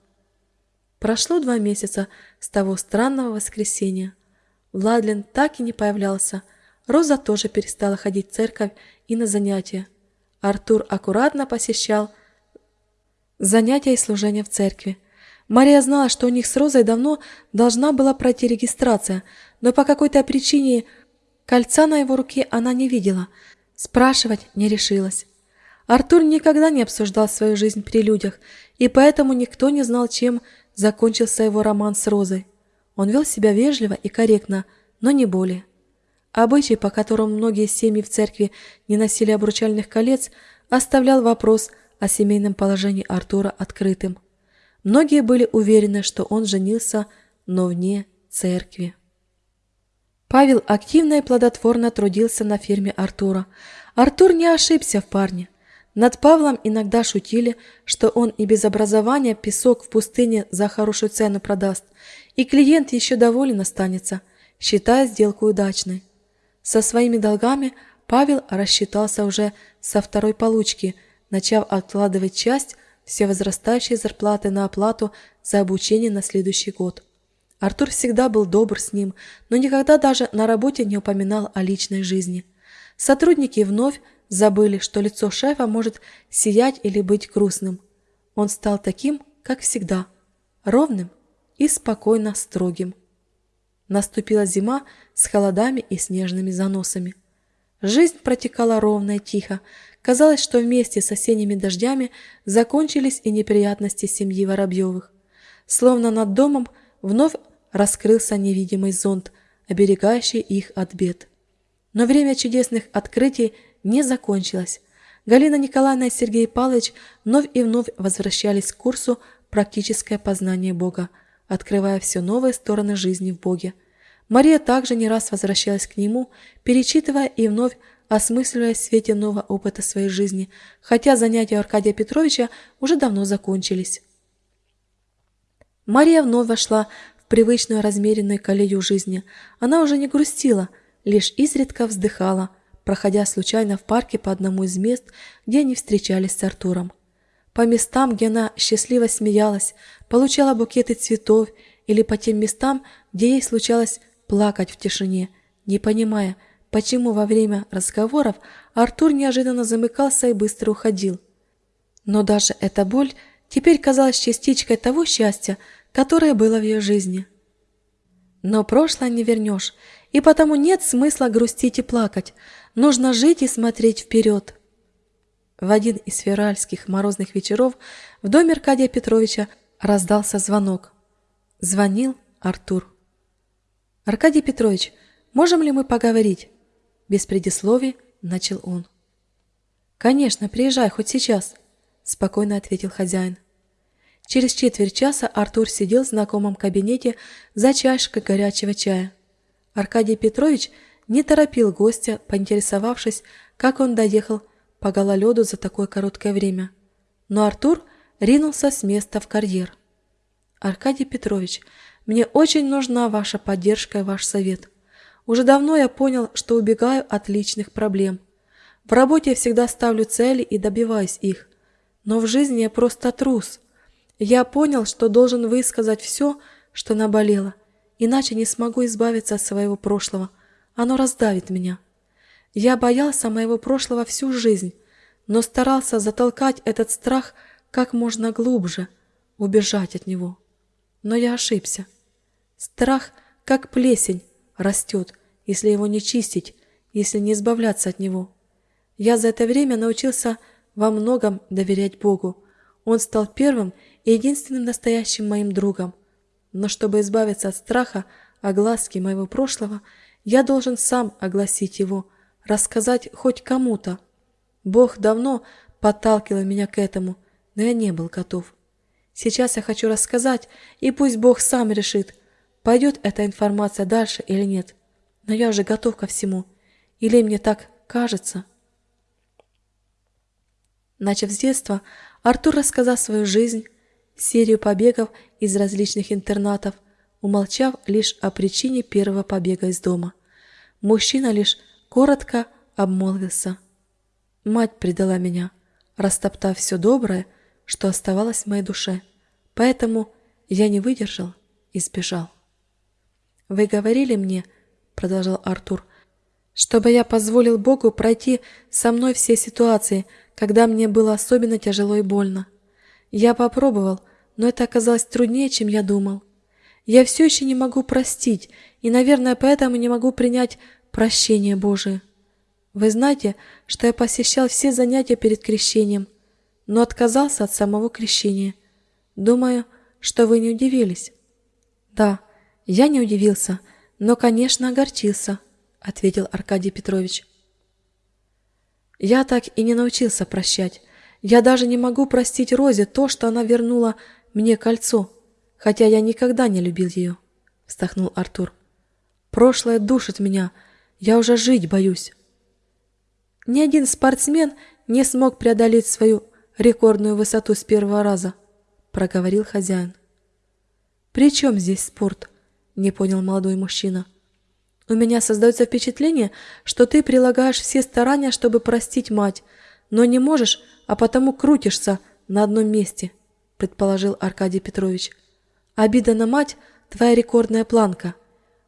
Прошло два месяца с того странного воскресенья. Владлин так и не появлялся. Роза тоже перестала ходить в церковь и на занятия. Артур аккуратно посещал занятия и служения в церкви. Мария знала, что у них с Розой давно должна была пройти регистрация, но по какой-то причине кольца на его руке она не видела. Спрашивать не решилась. Артур никогда не обсуждал свою жизнь при людях, и поэтому никто не знал, чем закончился его роман с Розой. Он вел себя вежливо и корректно, но не более. Обычай, по которому многие семьи в церкви не носили обручальных колец, оставлял вопрос о семейном положении Артура открытым. Многие были уверены, что он женился, но вне церкви. Павел активно и плодотворно трудился на фирме Артура. Артур не ошибся в парне. Над Павлом иногда шутили, что он и без образования песок в пустыне за хорошую цену продаст, и клиент еще доволен останется, считая сделку удачной. Со своими долгами Павел рассчитался уже со второй получки, начав откладывать часть все возрастающей зарплаты на оплату за обучение на следующий год. Артур всегда был добр с ним, но никогда даже на работе не упоминал о личной жизни. Сотрудники вновь забыли, что лицо шефа может сиять или быть грустным. Он стал таким, как всегда, ровным и спокойно строгим. Наступила зима с холодами и снежными заносами. Жизнь протекала ровно и тихо. Казалось, что вместе с осенними дождями закончились и неприятности семьи Воробьевых. Словно над домом вновь раскрылся невидимый зонт, оберегающий их от бед. Но время чудесных открытий не закончилось. Галина Николаевна и Сергей Павлович вновь и вновь возвращались к курсу «Практическое познание Бога», открывая все новые стороны жизни в Боге. Мария также не раз возвращалась к нему, перечитывая и вновь осмысливая в свете нового опыта своей жизни, хотя занятия Аркадия Петровича уже давно закончились. Мария вновь вошла в привычную размеренную колею жизни. Она уже не грустила, лишь изредка вздыхала – проходя случайно в парке по одному из мест, где они встречались с Артуром. По местам, где она счастливо смеялась, получала букеты цветов, или по тем местам, где ей случалось плакать в тишине, не понимая, почему во время разговоров Артур неожиданно замыкался и быстро уходил. Но даже эта боль теперь казалась частичкой того счастья, которое было в ее жизни. Но прошлое не вернешь, и потому нет смысла грустить и плакать, Нужно жить и смотреть вперед. В один из февральских морозных вечеров в доме Аркадия Петровича раздался звонок. Звонил Артур. «Аркадий Петрович, можем ли мы поговорить?» Без предисловий начал он. «Конечно, приезжай хоть сейчас», – спокойно ответил хозяин. Через четверть часа Артур сидел в знакомом кабинете за чашкой горячего чая. Аркадий Петрович – не торопил гостя, поинтересовавшись, как он доехал по гололеду за такое короткое время. Но Артур ринулся с места в карьер. «Аркадий Петрович, мне очень нужна ваша поддержка и ваш совет. Уже давно я понял, что убегаю от личных проблем. В работе я всегда ставлю цели и добиваюсь их. Но в жизни я просто трус. Я понял, что должен высказать все, что наболело, иначе не смогу избавиться от своего прошлого – оно раздавит меня. Я боялся моего прошлого всю жизнь, но старался затолкать этот страх как можно глубже убежать от него. Но я ошибся. Страх, как плесень, растет, если его не чистить, если не избавляться от него. Я за это время научился во многом доверять Богу. Он стал первым и единственным настоящим моим другом. Но чтобы избавиться от страха, огласки моего прошлого, я должен сам огласить его, рассказать хоть кому-то. Бог давно подталкивал меня к этому, но я не был готов. Сейчас я хочу рассказать, и пусть Бог сам решит, пойдет эта информация дальше или нет. Но я уже готов ко всему. Или мне так кажется? Начав с детства, Артур рассказал свою жизнь, серию побегов из различных интернатов, умолчав лишь о причине первого побега из дома. Мужчина лишь коротко обмолвился. Мать предала меня, растоптав все доброе, что оставалось в моей душе. Поэтому я не выдержал и сбежал. «Вы говорили мне, — продолжал Артур, — чтобы я позволил Богу пройти со мной все ситуации, когда мне было особенно тяжело и больно. Я попробовал, но это оказалось труднее, чем я думал. Я все еще не могу простить, и, наверное, поэтому не могу принять прощение Божие. Вы знаете, что я посещал все занятия перед крещением, но отказался от самого крещения. Думаю, что вы не удивились. Да, я не удивился, но, конечно, огорчился, ответил Аркадий Петрович. Я так и не научился прощать. Я даже не могу простить Розе то, что она вернула мне кольцо хотя я никогда не любил ее», — вздохнул Артур. «Прошлое душит меня, я уже жить боюсь». Ни один спортсмен не смог преодолеть свою рекордную высоту с первого раза, проговорил хозяин. «При чем здесь спорт?» — не понял молодой мужчина. «У меня создается впечатление, что ты прилагаешь все старания, чтобы простить мать, но не можешь, а потому крутишься на одном месте», — предположил Аркадий Петрович. Обида на мать – твоя рекордная планка.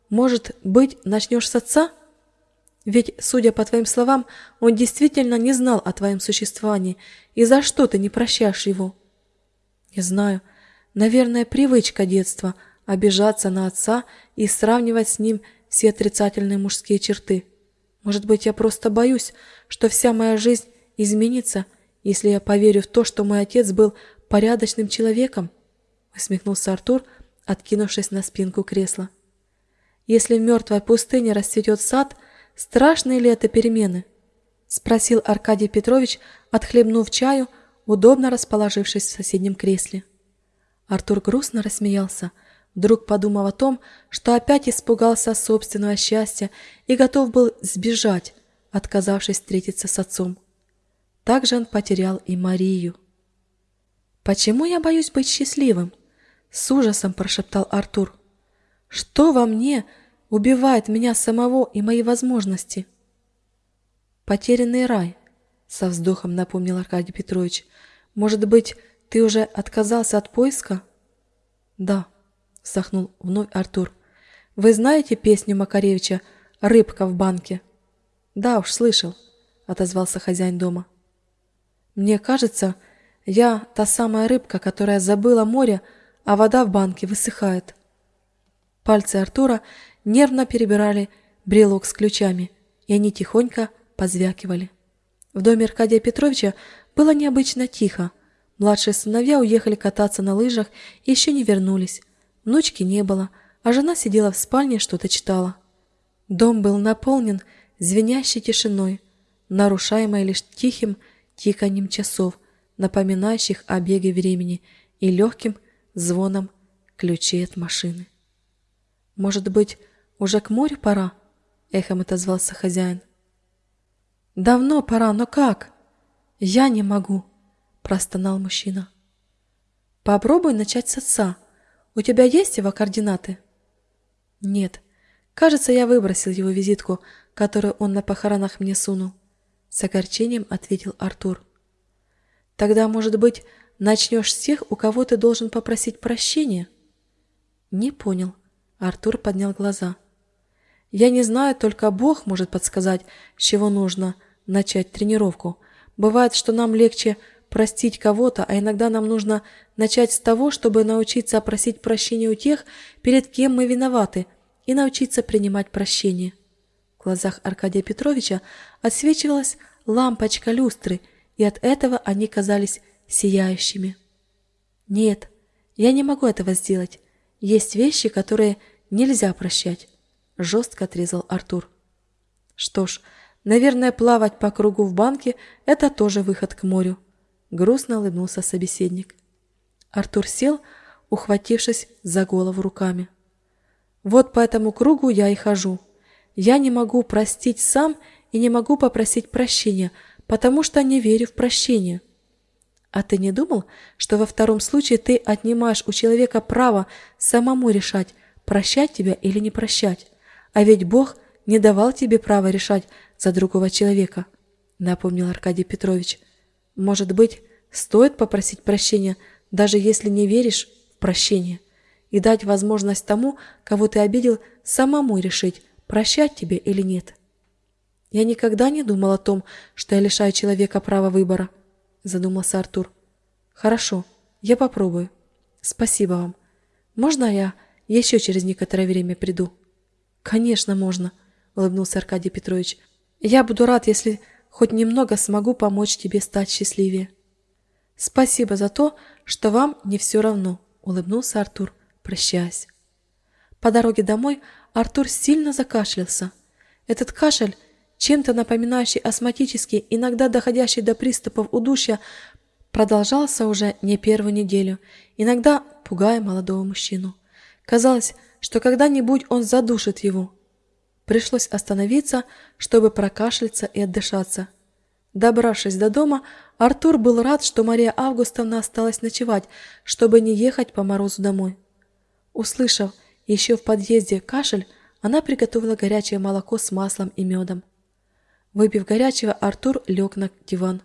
Может быть, начнешь с отца? Ведь, судя по твоим словам, он действительно не знал о твоем существовании. И за что ты не прощаешь его? Не знаю. Наверное, привычка детства – обижаться на отца и сравнивать с ним все отрицательные мужские черты. Может быть, я просто боюсь, что вся моя жизнь изменится, если я поверю в то, что мой отец был порядочным человеком? усмехнулся Артур, откинувшись на спинку кресла. Если в мертвой пустыне расцветет сад, страшные ли это перемены? спросил Аркадий Петрович, отхлебнув чаю, удобно расположившись в соседнем кресле. Артур грустно рассмеялся, вдруг подумав о том, что опять испугался собственного счастья и готов был сбежать, отказавшись встретиться с отцом. Также он потерял и Марию. Почему я боюсь быть счастливым? С ужасом прошептал Артур. Что во мне убивает меня самого и мои возможности? Потерянный рай, со вздохом напомнил Аркадий Петрович. Может быть, ты уже отказался от поиска? Да, вздохнул вновь Артур. Вы знаете песню Макаревича «Рыбка в банке»? Да уж, слышал, отозвался хозяин дома. Мне кажется, я та самая рыбка, которая забыла море, а вода в банке высыхает. Пальцы Артура нервно перебирали брелок с ключами, и они тихонько позвякивали. В доме Аркадия Петровича было необычно тихо. Младшие сыновья уехали кататься на лыжах и еще не вернулись. Внучки не было, а жена сидела в спальне что-то читала. Дом был наполнен звенящей тишиной, нарушаемой лишь тихим тиканьем часов, напоминающих о беге времени, и легким звоном ключей от машины. «Может быть, уже к морю пора?» — эхом отозвался хозяин. «Давно пора, но как?» «Я не могу», — простонал мужчина. «Попробуй начать с отца. У тебя есть его координаты?» «Нет. Кажется, я выбросил его визитку, которую он на похоронах мне сунул», — с огорчением ответил Артур. «Тогда, может быть, Начнешь с тех, у кого ты должен попросить прощения? Не понял. Артур поднял глаза. Я не знаю, только Бог может подсказать, с чего нужно начать тренировку. Бывает, что нам легче простить кого-то, а иногда нам нужно начать с того, чтобы научиться просить прощения у тех, перед кем мы виноваты, и научиться принимать прощение. В глазах Аркадия Петровича отсвечивалась лампочка люстры, и от этого они казались сияющими. Нет, я не могу этого сделать. Есть вещи, которые нельзя прощать, жестко отрезал Артур. Что ж, наверное, плавать по кругу в банке – это тоже выход к морю. Грустно улыбнулся собеседник. Артур сел, ухватившись за голову руками. Вот по этому кругу я и хожу. Я не могу простить сам и не могу попросить прощения, потому что не верю в прощение. А ты не думал, что во втором случае ты отнимаешь у человека право самому решать, прощать тебя или не прощать? А ведь Бог не давал тебе права решать за другого человека, напомнил Аркадий Петрович. Может быть, стоит попросить прощения, даже если не веришь в прощение, и дать возможность тому, кого ты обидел, самому решить, прощать тебе или нет. Я никогда не думал о том, что я лишаю человека права выбора задумался Артур. Хорошо, я попробую. Спасибо вам. Можно я еще через некоторое время приду? Конечно, можно, улыбнулся Аркадий Петрович. Я буду рад, если хоть немного смогу помочь тебе стать счастливее. Спасибо за то, что вам не все равно, улыбнулся Артур, прощаясь. По дороге домой Артур сильно закашлялся. Этот кашель чем-то напоминающий астматический, иногда доходящий до приступов удушья, продолжался уже не первую неделю, иногда пугая молодого мужчину. Казалось, что когда-нибудь он задушит его. Пришлось остановиться, чтобы прокашляться и отдышаться. Добравшись до дома, Артур был рад, что Мария Августовна осталась ночевать, чтобы не ехать по морозу домой. Услышав еще в подъезде кашель, она приготовила горячее молоко с маслом и медом. Выпив горячего, Артур лег на диван.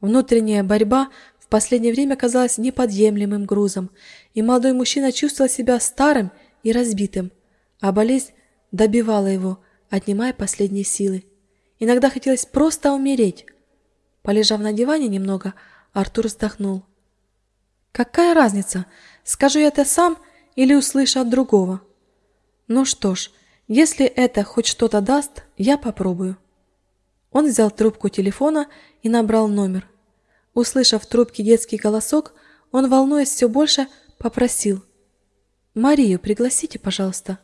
Внутренняя борьба в последнее время казалась неподъемлемым грузом, и молодой мужчина чувствовал себя старым и разбитым, а болезнь добивала его, отнимая последние силы. Иногда хотелось просто умереть. Полежав на диване немного, Артур вздохнул. Какая разница, скажу я это сам или услышу от другого? Ну что ж, если это хоть что-то даст, я попробую. Он взял трубку телефона и набрал номер. Услышав в трубке детский голосок, он, волнуясь все больше, попросил. «Марию пригласите, пожалуйста».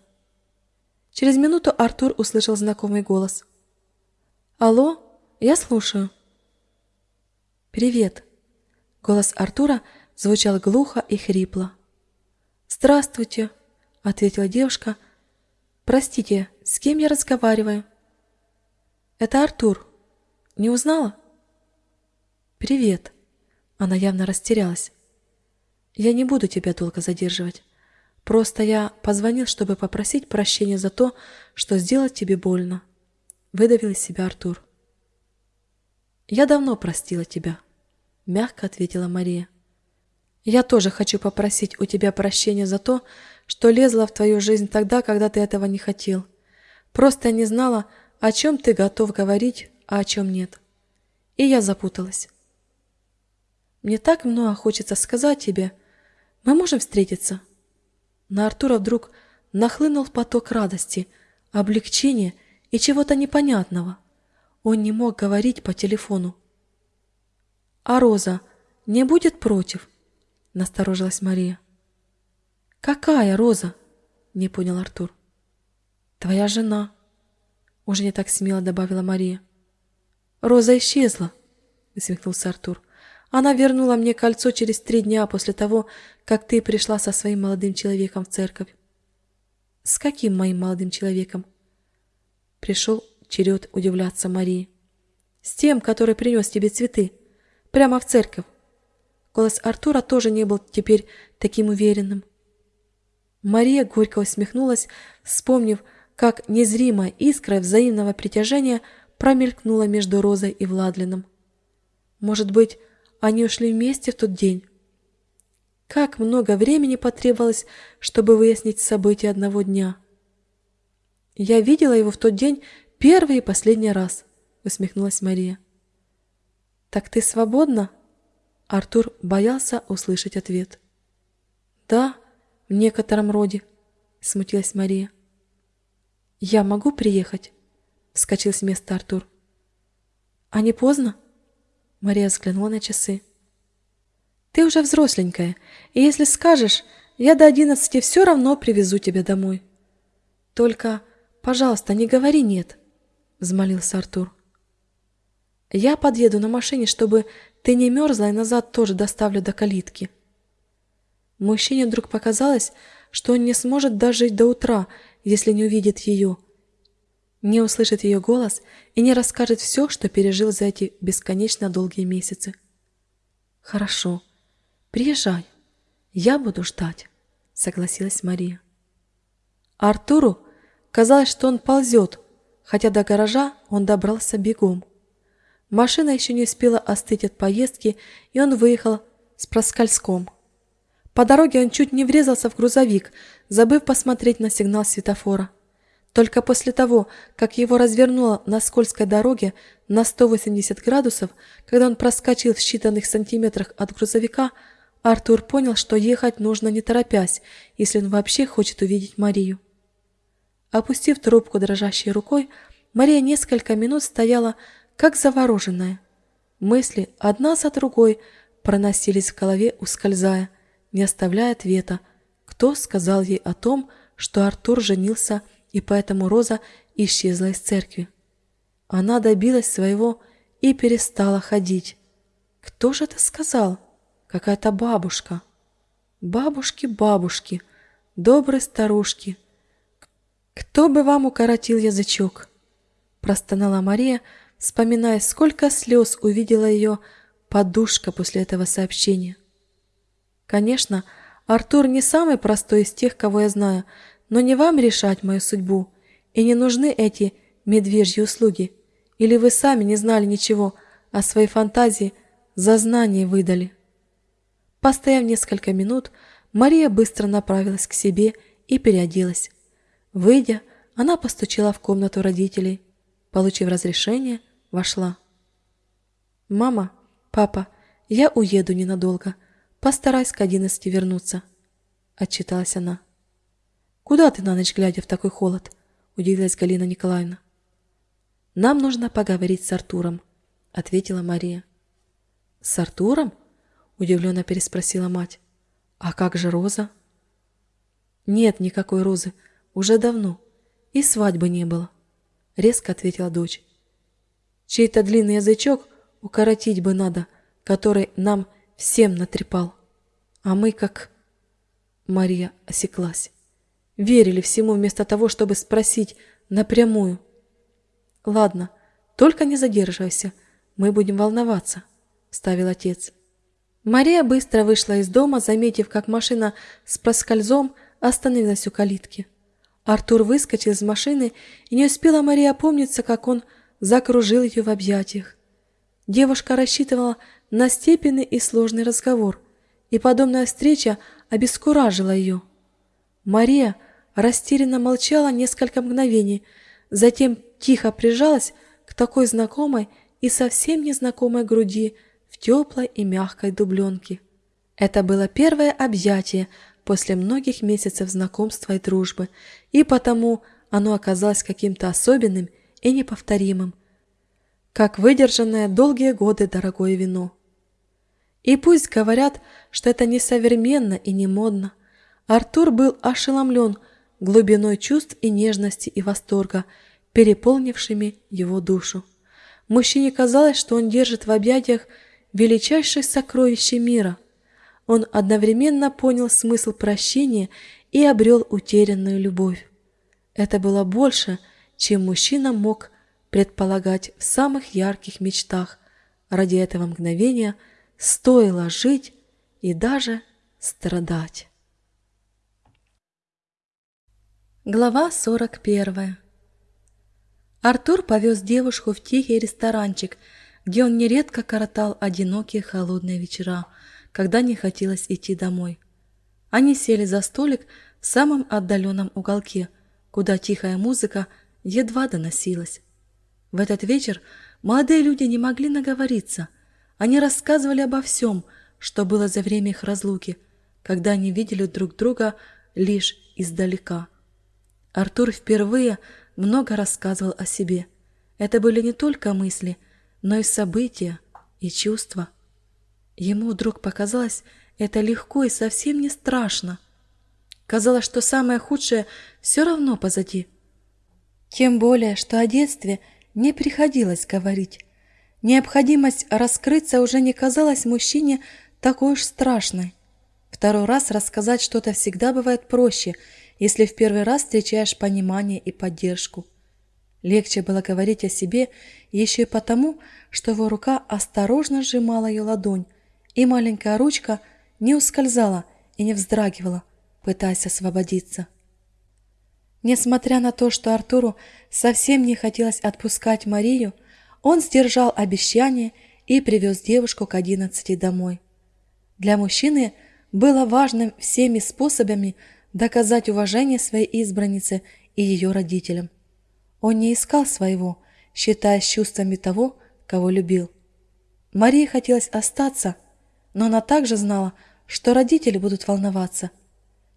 Через минуту Артур услышал знакомый голос. «Алло, я слушаю». «Привет». Голос Артура звучал глухо и хрипло. «Здравствуйте», — ответила девушка. «Простите, с кем я разговариваю?» Это Артур. Не узнала? Привет. Она явно растерялась. Я не буду тебя долго задерживать. Просто я позвонил, чтобы попросить прощения за то, что сделал тебе больно. Выдавил из себя Артур. Я давно простила тебя, мягко ответила Мария. Я тоже хочу попросить у тебя прощения за то, что лезла в твою жизнь тогда, когда ты этого не хотел. Просто я не знала, о чем ты готов говорить, а о чем нет. И я запуталась. Мне так много хочется сказать тебе. Мы можем встретиться? На Артура вдруг нахлынул поток радости, облегчения и чего-то непонятного. Он не мог говорить по телефону. «А Роза не будет против?» – насторожилась Мария. «Какая Роза?» – не понял Артур. «Твоя жена», уже не так смело добавила Мария. Роза исчезла, усмехнулся Артур. Она вернула мне кольцо через три дня после того, как ты пришла со своим молодым человеком в церковь. С каким моим молодым человеком? Пришел черед удивляться Марии. С тем, который принес тебе цветы. Прямо в церковь. Голос Артура тоже не был теперь таким уверенным. Мария горько усмехнулась, вспомнив, как незримая искра взаимного притяжения промелькнула между Розой и Владлином. Может быть, они ушли вместе в тот день? Как много времени потребовалось, чтобы выяснить события одного дня? Я видела его в тот день первый и последний раз, усмехнулась Мария. Так ты свободна? Артур боялся услышать ответ. «Да, в некотором роде», — смутилась Мария. «Я могу приехать?» — вскочил с места Артур. «А не поздно?» Мария взглянула на часы. «Ты уже взросленькая, и если скажешь, я до одиннадцати все равно привезу тебя домой. Только, пожалуйста, не говори «нет», — взмолился Артур. «Я подъеду на машине, чтобы ты не мерзла, и назад тоже доставлю до калитки». Мужчине вдруг показалось, что он не сможет дожить до утра, если не увидит ее, не услышит ее голос и не расскажет все, что пережил за эти бесконечно долгие месяцы. «Хорошо, приезжай, я буду ждать», — согласилась Мария. Артуру казалось, что он ползет, хотя до гаража он добрался бегом. Машина еще не успела остыть от поездки, и он выехал с проскальзком. По дороге он чуть не врезался в грузовик, забыв посмотреть на сигнал светофора. Только после того, как его развернуло на скользкой дороге на 180 градусов, когда он проскочил в считанных сантиметрах от грузовика, Артур понял, что ехать нужно не торопясь, если он вообще хочет увидеть Марию. Опустив трубку дрожащей рукой, Мария несколько минут стояла, как завороженная. Мысли одна за другой проносились в голове, ускользая, не оставляя ответа, кто сказал ей о том, что Артур женился, и поэтому Роза исчезла из церкви. Она добилась своего и перестала ходить. Кто же это сказал? Какая-то бабушка. Бабушки, бабушки, добрые старушки. Кто бы вам укоротил язычок? Простонала Мария, вспоминая, сколько слез увидела ее подушка после этого сообщения. Конечно, Артур не самый простой из тех, кого я знаю, но не вам решать мою судьбу, и не нужны эти медвежьи услуги. Или вы сами не знали ничего, а своей фантазии за знание выдали. Постояв несколько минут, Мария быстро направилась к себе и переоделась. Выйдя, она постучала в комнату родителей. Получив разрешение, вошла. «Мама, папа, я уеду ненадолго. Постарайся к одиннадцати вернуться», — отчиталась она. «Куда ты на ночь глядя в такой холод?» — удивилась Галина Николаевна. «Нам нужно поговорить с Артуром», — ответила Мария. «С Артуром?» — удивленно переспросила мать. «А как же Роза?» «Нет никакой Розы, уже давно. И свадьбы не было», — резко ответила дочь. «Чей-то длинный язычок укоротить бы надо, который нам всем натрепал. А мы как...» Мария осеклась. Верили всему вместо того, чтобы спросить напрямую. «Ладно, только не задерживайся, мы будем волноваться», — ставил отец. Мария быстро вышла из дома, заметив, как машина с проскользом остановилась у калитки. Артур выскочил из машины, и не успела Мария опомниться, как он закружил ее в объятиях. Девушка рассчитывала на степенный и сложный разговор, и подобная встреча обескуражила ее. Мария растерянно молчала несколько мгновений, затем тихо прижалась к такой знакомой и совсем незнакомой груди в теплой и мягкой дубленке. Это было первое объятие после многих месяцев знакомства и дружбы, и потому оно оказалось каким-то особенным и неповторимым, как выдержанное долгие годы дорогое вино. И пусть говорят, что это не современно и не модно, Артур был ошеломлен глубиной чувств и нежности и восторга, переполнившими его душу. Мужчине казалось, что он держит в объятиях величайшее сокровище мира – он одновременно понял смысл прощения и обрел утерянную любовь. Это было больше, чем мужчина мог предполагать в самых ярких мечтах. Ради этого мгновения стоило жить и даже страдать. Глава 41 Артур повез девушку в тихий ресторанчик, где он нередко коротал одинокие холодные вечера – когда не хотелось идти домой. Они сели за столик в самом отдаленном уголке, куда тихая музыка едва доносилась. В этот вечер молодые люди не могли наговориться. Они рассказывали обо всем – что было за время их разлуки, когда они видели друг друга лишь издалека. Артур впервые много рассказывал о себе. Это были не только мысли, но и события и чувства. Ему вдруг показалось это легко и совсем не страшно. Казалось, что самое худшее все равно позади. Тем более, что о детстве не приходилось говорить. Необходимость раскрыться уже не казалась мужчине такой уж страшной. Второй раз рассказать что-то всегда бывает проще, если в первый раз встречаешь понимание и поддержку. Легче было говорить о себе еще и потому, что его рука осторожно сжимала ее ладонь, и маленькая ручка не ускользала и не вздрагивала, пытаясь освободиться. Несмотря на то, что Артуру совсем не хотелось отпускать Марию, он сдержал обещание и привез девушку к одиннадцати домой. Для мужчины было важным всеми способами доказать уважение своей избраннице и ее родителям. Он не искал своего, считая чувствами того, кого любил. Марии хотелось остаться, но она также знала, что родители будут волноваться.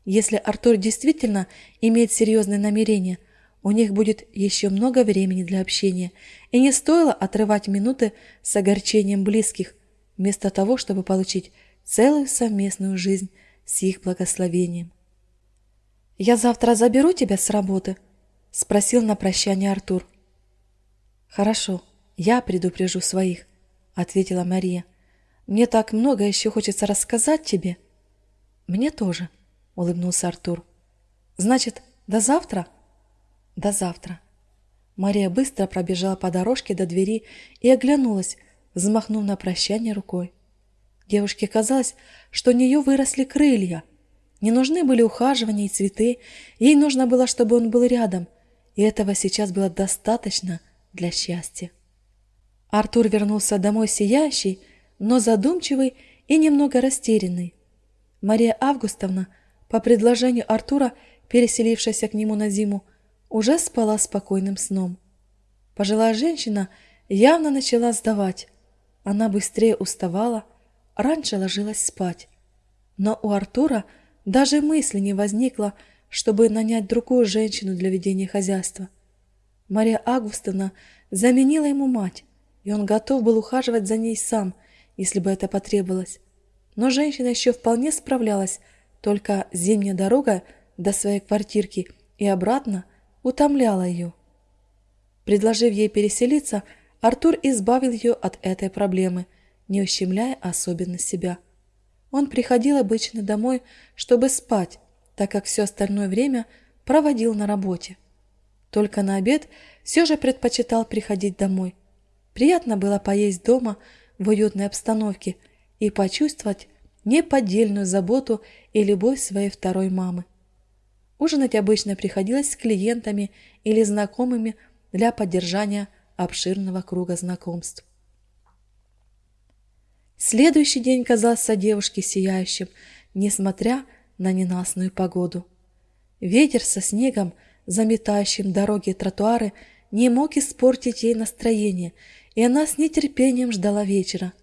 Если Артур действительно имеет серьезные намерения – у них будет еще много времени для общения, и не стоило отрывать минуты с огорчением близких, вместо того, чтобы получить целую совместную жизнь с их благословением. «Я завтра заберу тебя с работы?» — спросил на прощание Артур. «Хорошо, я предупрежу своих», — ответила Мария. «Мне так много еще хочется рассказать тебе». «Мне тоже», — улыбнулся Артур. «Значит, до завтра?» До завтра. Мария быстро пробежала по дорожке до двери и оглянулась, взмахнув на прощание рукой. Девушке казалось, что у нее выросли крылья. Не нужны были ухаживания и цветы, ей нужно было, чтобы он был рядом, и этого сейчас было достаточно для счастья. Артур вернулся домой сияющий, но задумчивый и немного растерянный. Мария Августовна, по предложению Артура, переселившаяся к нему на зиму, уже спала спокойным сном. Пожилая женщина явно начала сдавать. Она быстрее уставала, раньше ложилась спать. Но у Артура даже мысли не возникло, чтобы нанять другую женщину для ведения хозяйства. Мария Августовна заменила ему мать, и он готов был ухаживать за ней сам, если бы это потребовалось. Но женщина еще вполне справлялась, только зимняя дорога до своей квартирки и обратно утомляла ее. Предложив ей переселиться, Артур избавил ее от этой проблемы, не ущемляя особенно себя. Он приходил обычно домой, чтобы спать, так как все остальное время проводил на работе. Только на обед все же предпочитал приходить домой. Приятно было поесть дома в уютной обстановке и почувствовать неподдельную заботу и любовь своей второй мамы. Ужинать обычно приходилось с клиентами или знакомыми для поддержания обширного круга знакомств. Следующий день казался девушке сияющим, несмотря на ненастную погоду. Ветер со снегом, заметающим дороги и тротуары, не мог испортить ей настроение, и она с нетерпением ждала вечера.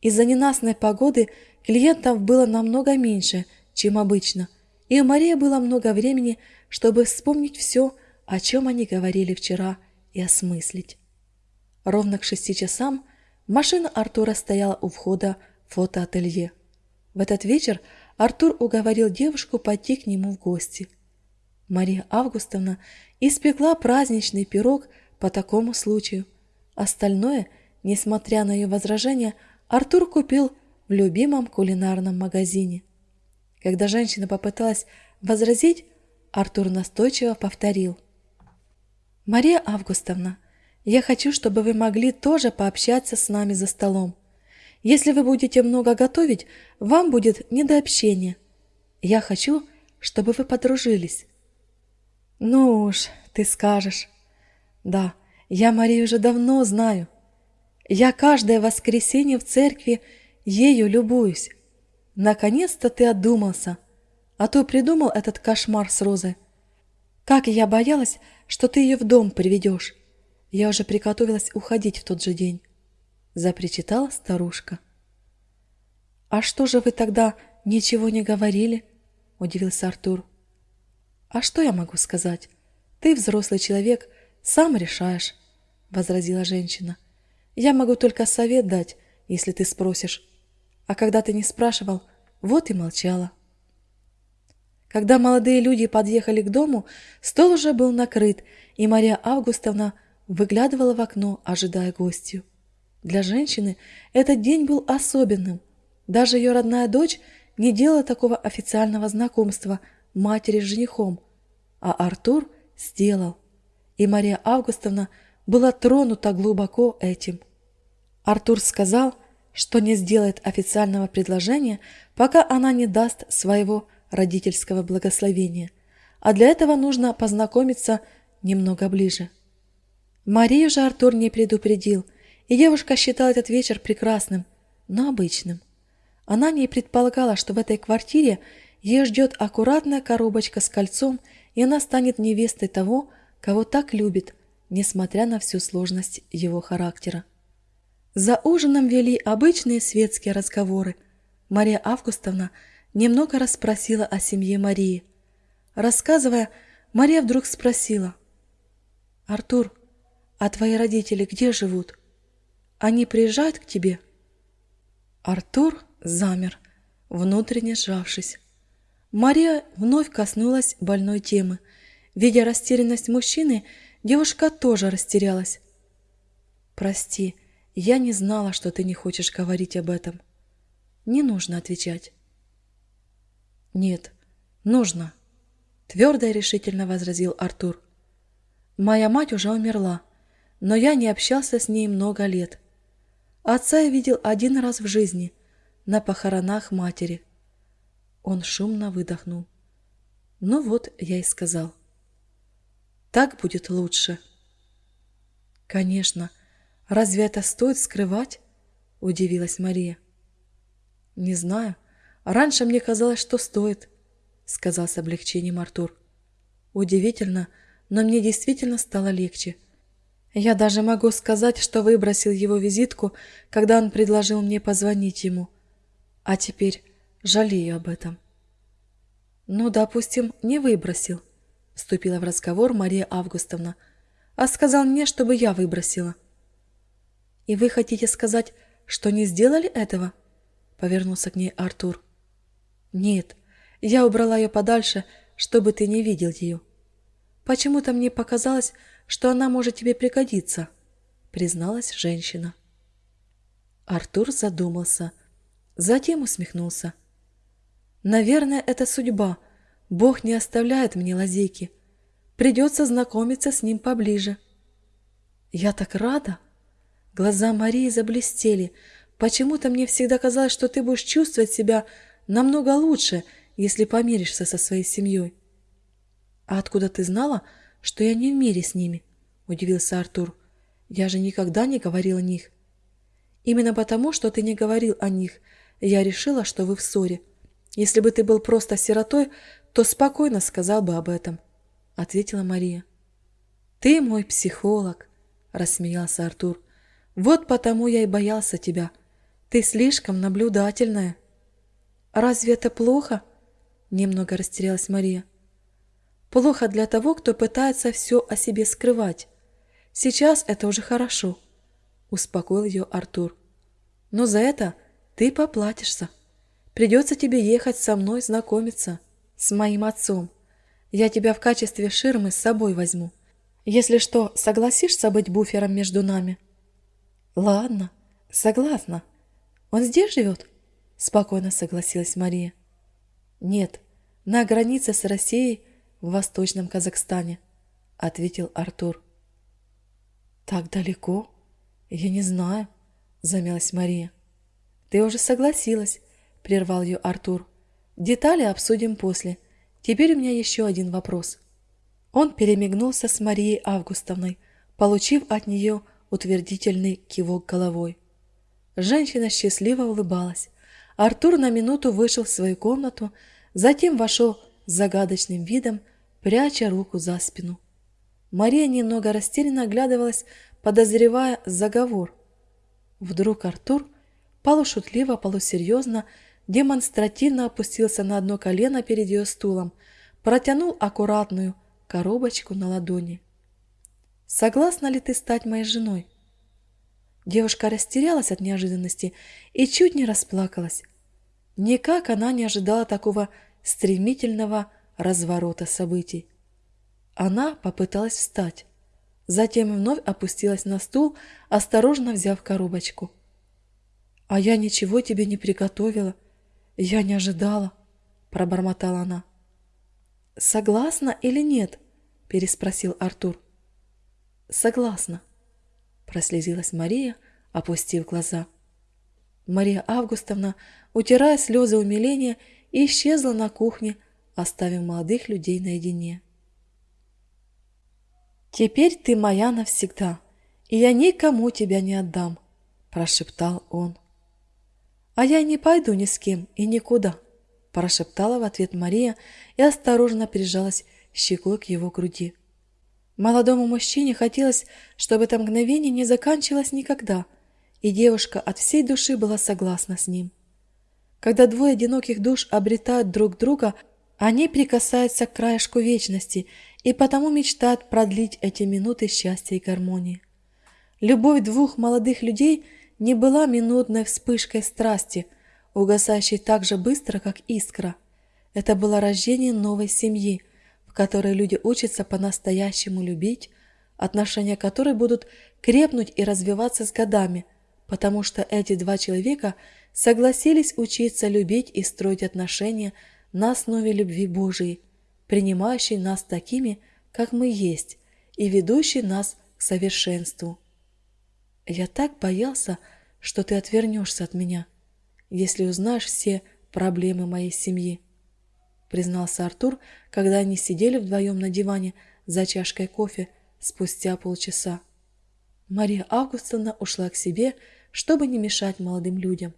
Из-за ненастной погоды клиентов было намного меньше, чем обычно – и у Марии было много времени, чтобы вспомнить все, о чем они говорили вчера, и осмыслить. Ровно к шести часам машина Артура стояла у входа в фотоателье. В этот вечер Артур уговорил девушку пойти к нему в гости. Мария Августовна испекла праздничный пирог по такому случаю. Остальное, несмотря на ее возражения, Артур купил в любимом кулинарном магазине. Когда женщина попыталась возразить, Артур настойчиво повторил. «Мария Августовна, я хочу, чтобы вы могли тоже пообщаться с нами за столом. Если вы будете много готовить, вам будет не до общения. Я хочу, чтобы вы подружились». «Ну уж, ты скажешь». «Да, я Марию уже давно знаю. Я каждое воскресенье в церкви ею любуюсь. Наконец-то ты отдумался, а то придумал этот кошмар с Розой. Как я боялась, что ты ее в дом приведешь. Я уже приготовилась уходить в тот же день, запричитала старушка. «А что же вы тогда ничего не говорили?» – удивился Артур. «А что я могу сказать? Ты взрослый человек, сам решаешь», – возразила женщина. «Я могу только совет дать, если ты спросишь. А когда ты не спрашивал, вот и молчала». Когда молодые люди подъехали к дому, стол уже был накрыт, и Мария Августовна выглядывала в окно, ожидая гостью. Для женщины этот день был особенным. Даже ее родная дочь не делала такого официального знакомства матери с женихом, а Артур сделал. И Мария Августовна была тронута глубоко этим. Артур сказал, что не сделает официального предложения, пока она не даст своего родительского благословения, а для этого нужно познакомиться немного ближе. Марию же Артур не предупредил, и девушка считала этот вечер прекрасным, но обычным. Она не предполагала, что в этой квартире ее ждет аккуратная коробочка с кольцом, и она станет невестой того, кого так любит, несмотря на всю сложность его характера. За ужином вели обычные светские разговоры. Мария Августовна немного расспросила о семье Марии. Рассказывая, Мария вдруг спросила. «Артур, а твои родители где живут? Они приезжают к тебе?» Артур замер, внутренне сжавшись. Мария вновь коснулась больной темы. Видя растерянность мужчины, девушка тоже растерялась. «Прости, я не знала, что ты не хочешь говорить об этом. Не нужно отвечать». «Нет, нужно», — твердо и решительно возразил Артур. «Моя мать уже умерла, но я не общался с ней много лет. Отца я видел один раз в жизни, на похоронах матери». Он шумно выдохнул. «Ну вот, я и сказал. Так будет лучше». «Конечно. Разве это стоит скрывать?» — удивилась Мария. «Не знаю. Раньше мне казалось, что стоит, сказал с облегчением Артур. Удивительно, но мне действительно стало легче. Я даже могу сказать, что выбросил его визитку, когда он предложил мне позвонить ему. А теперь жалею об этом. Ну, допустим, не выбросил, вступила в разговор Мария Августовна, а сказал мне, чтобы я выбросила. И вы хотите сказать, что не сделали этого? Повернулся к ней Артур. «Нет, я убрала ее подальше, чтобы ты не видел ее. Почему-то мне показалось, что она может тебе пригодиться», — призналась женщина. Артур задумался, затем усмехнулся. «Наверное, это судьба. Бог не оставляет мне лазейки. Придется знакомиться с ним поближе». «Я так рада!» Глаза Марии заблестели. «Почему-то мне всегда казалось, что ты будешь чувствовать себя намного лучше, если помиришься со своей семьей. А откуда ты знала, что я не в мире с ними? Удивился Артур. Я же никогда не говорил о них. Именно потому, что ты не говорил о них, я решила, что вы в ссоре. Если бы ты был просто сиротой, то спокойно сказал бы об этом, ответила Мария. Ты мой психолог, рассмеялся Артур. Вот потому я и боялся тебя. Ты слишком наблюдательная. «Разве это плохо?» – немного растерялась Мария. «Плохо для того, кто пытается все о себе скрывать. Сейчас это уже хорошо», – успокоил ее Артур. «Но за это ты поплатишься. Придется тебе ехать со мной знакомиться, с моим отцом. Я тебя в качестве ширмы с собой возьму. Если что, согласишься быть буфером между нами?» «Ладно, согласна. Он здесь живет?» спокойно согласилась Мария. Нет, на границе с Россией в Восточном Казахстане, ответил Артур. Так далеко? Я не знаю, замялась Мария. Ты уже согласилась, прервал ее Артур. Детали обсудим после. Теперь у меня еще один вопрос. Он перемигнулся с Марией Августовной, получив от нее утвердительный кивок головой. Женщина счастливо улыбалась, Артур на минуту вышел в свою комнату, затем вошел с загадочным видом, пряча руку за спину. Мария немного растерянно оглядывалась, подозревая заговор. Вдруг Артур полушутливо, полусерьезно, демонстративно опустился на одно колено перед ее стулом, протянул аккуратную коробочку на ладони. «Согласна ли ты стать моей женой?» Девушка растерялась от неожиданности и чуть не расплакалась. Никак она не ожидала такого стремительного разворота событий. Она попыталась встать, затем вновь опустилась на стул, осторожно взяв коробочку. «А я ничего тебе не приготовила. Я не ожидала», — пробормотала она. «Согласна или нет?» — переспросил Артур. «Согласна», — прослезилась Мария, опустив глаза. Мария Августовна, утирая слезы умиления, исчезла на кухне, оставив молодых людей наедине. «Теперь ты моя навсегда, и я никому тебя не отдам», – прошептал он. «А я не пойду ни с кем и никуда», – прошептала в ответ Мария и осторожно прижалась щекой к его груди. Молодому мужчине хотелось, чтобы это мгновение не заканчивалось никогда, и девушка от всей души была согласна с ним. Когда двое одиноких душ обретают друг друга, они прикасаются к краешку вечности и потому мечтают продлить эти минуты счастья и гармонии. Любовь двух молодых людей не была минутной вспышкой страсти, угасающей так же быстро, как искра. Это было рождение новой семьи, в которой люди учатся по-настоящему любить, отношения которой будут крепнуть и развиваться с годами, потому что эти два человека согласились учиться любить и строить отношения на основе любви Божией, принимающей нас такими, как мы есть, и ведущей нас к совершенству. Я так боялся, что ты отвернешься от меня, если узнаешь все проблемы моей семьи, признался Артур, когда они сидели вдвоем на диване за чашкой кофе спустя полчаса. Мария Августовна ушла к себе, чтобы не мешать молодым людям.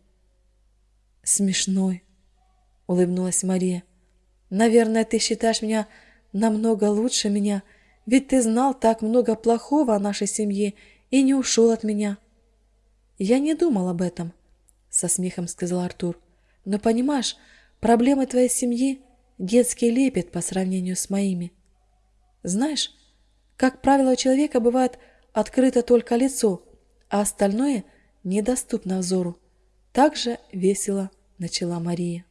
«Смешной», — улыбнулась Мария. «Наверное, ты считаешь меня намного лучше меня, ведь ты знал так много плохого о нашей семье и не ушел от меня». «Я не думал об этом», — со смехом сказал Артур. «Но понимаешь, проблемы твоей семьи — детский лепет по сравнению с моими. Знаешь, как правило, у человека бывает открыто только лицо, а остальное недоступно взору. Так же весело начала Мария.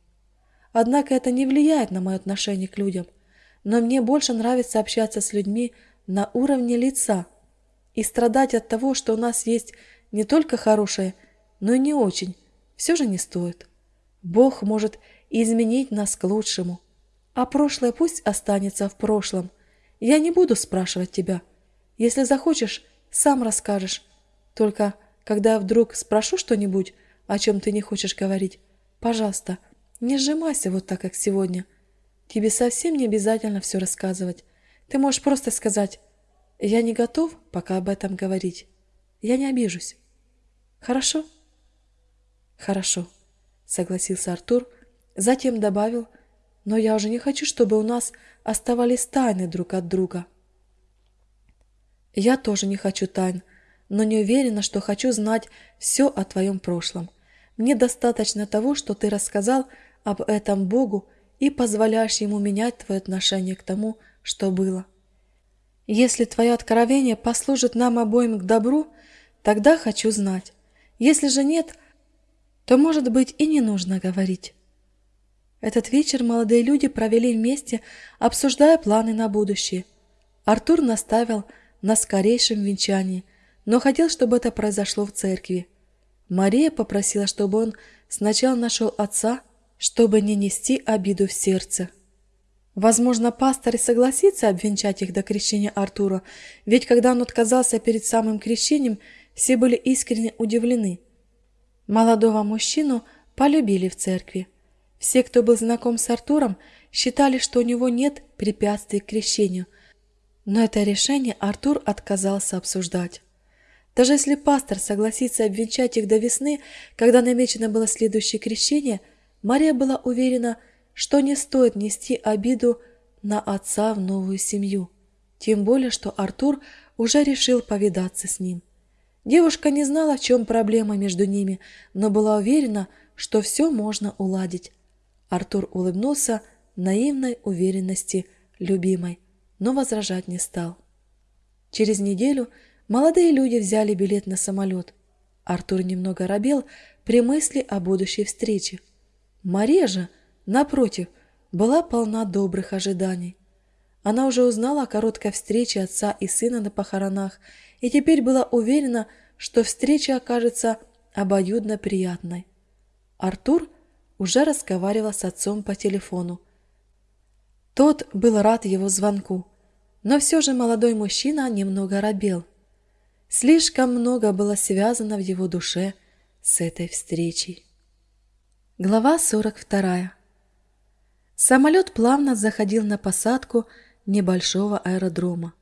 Однако это не влияет на мое отношение к людям, но мне больше нравится общаться с людьми на уровне лица и страдать от того, что у нас есть не только хорошее, но и не очень, все же не стоит. Бог может изменить нас к лучшему, а прошлое пусть останется в прошлом. Я не буду спрашивать тебя. Если захочешь, сам расскажешь. Только когда вдруг спрошу что-нибудь, о чем ты не хочешь говорить, пожалуйста, не сжимайся вот так, как сегодня. Тебе совсем не обязательно все рассказывать. Ты можешь просто сказать «Я не готов пока об этом говорить. Я не обижусь». Хорошо? Хорошо, согласился Артур, затем добавил «Но я уже не хочу, чтобы у нас оставались тайны друг от друга». Я тоже не хочу тайн, но не уверена, что хочу знать все о твоем прошлом. Мне достаточно того, что ты рассказал об этом Богу и позволяешь Ему менять твое отношение к тому, что было. Если твое откровение послужит нам обоим к добру, тогда хочу знать. Если же нет, то, может быть, и не нужно говорить. Этот вечер молодые люди провели вместе, обсуждая планы на будущее. Артур наставил на скорейшем венчании, но хотел, чтобы это произошло в церкви. Мария попросила, чтобы он сначала нашел отца, чтобы не нести обиду в сердце. Возможно, пастор и согласится обвенчать их до крещения Артура, ведь когда он отказался перед самым крещением, все были искренне удивлены. Молодого мужчину полюбили в церкви. Все, кто был знаком с Артуром, считали, что у него нет препятствий к крещению, но это решение Артур отказался обсуждать. Даже если пастор согласится обвенчать их до весны, когда намечено было следующее крещение, Мария была уверена, что не стоит нести обиду на отца в новую семью, тем более, что Артур уже решил повидаться с ним. Девушка не знала, в чем проблема между ними, но была уверена, что все можно уладить. Артур улыбнулся наивной уверенности любимой, но возражать не стал. Через неделю молодые люди взяли билет на самолет. Артур немного робел при мысли о будущей встрече. Мария же, напротив, была полна добрых ожиданий. Она уже узнала о короткой встрече отца и сына на похоронах и теперь была уверена, что встреча окажется обоюдно приятной. Артур уже разговаривал с отцом по телефону. Тот был рад его звонку, но все же молодой мужчина немного робел. Слишком много было связано в его душе с этой встречей. Глава 42. Самолет плавно заходил на посадку небольшого аэродрома.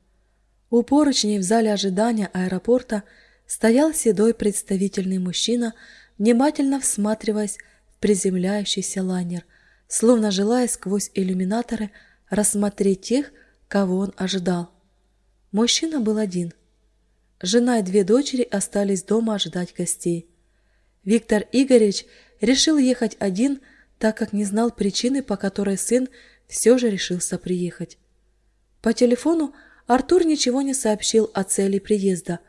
У поручней в зале ожидания аэропорта стоял седой представительный мужчина, внимательно всматриваясь в приземляющийся лайнер, словно желая сквозь иллюминаторы рассмотреть тех, кого он ожидал. Мужчина был один. Жена и две дочери остались дома ожидать гостей. Виктор Игоревич решил ехать один, так как не знал причины, по которой сын все же решился приехать. По телефону Артур ничего не сообщил о цели приезда.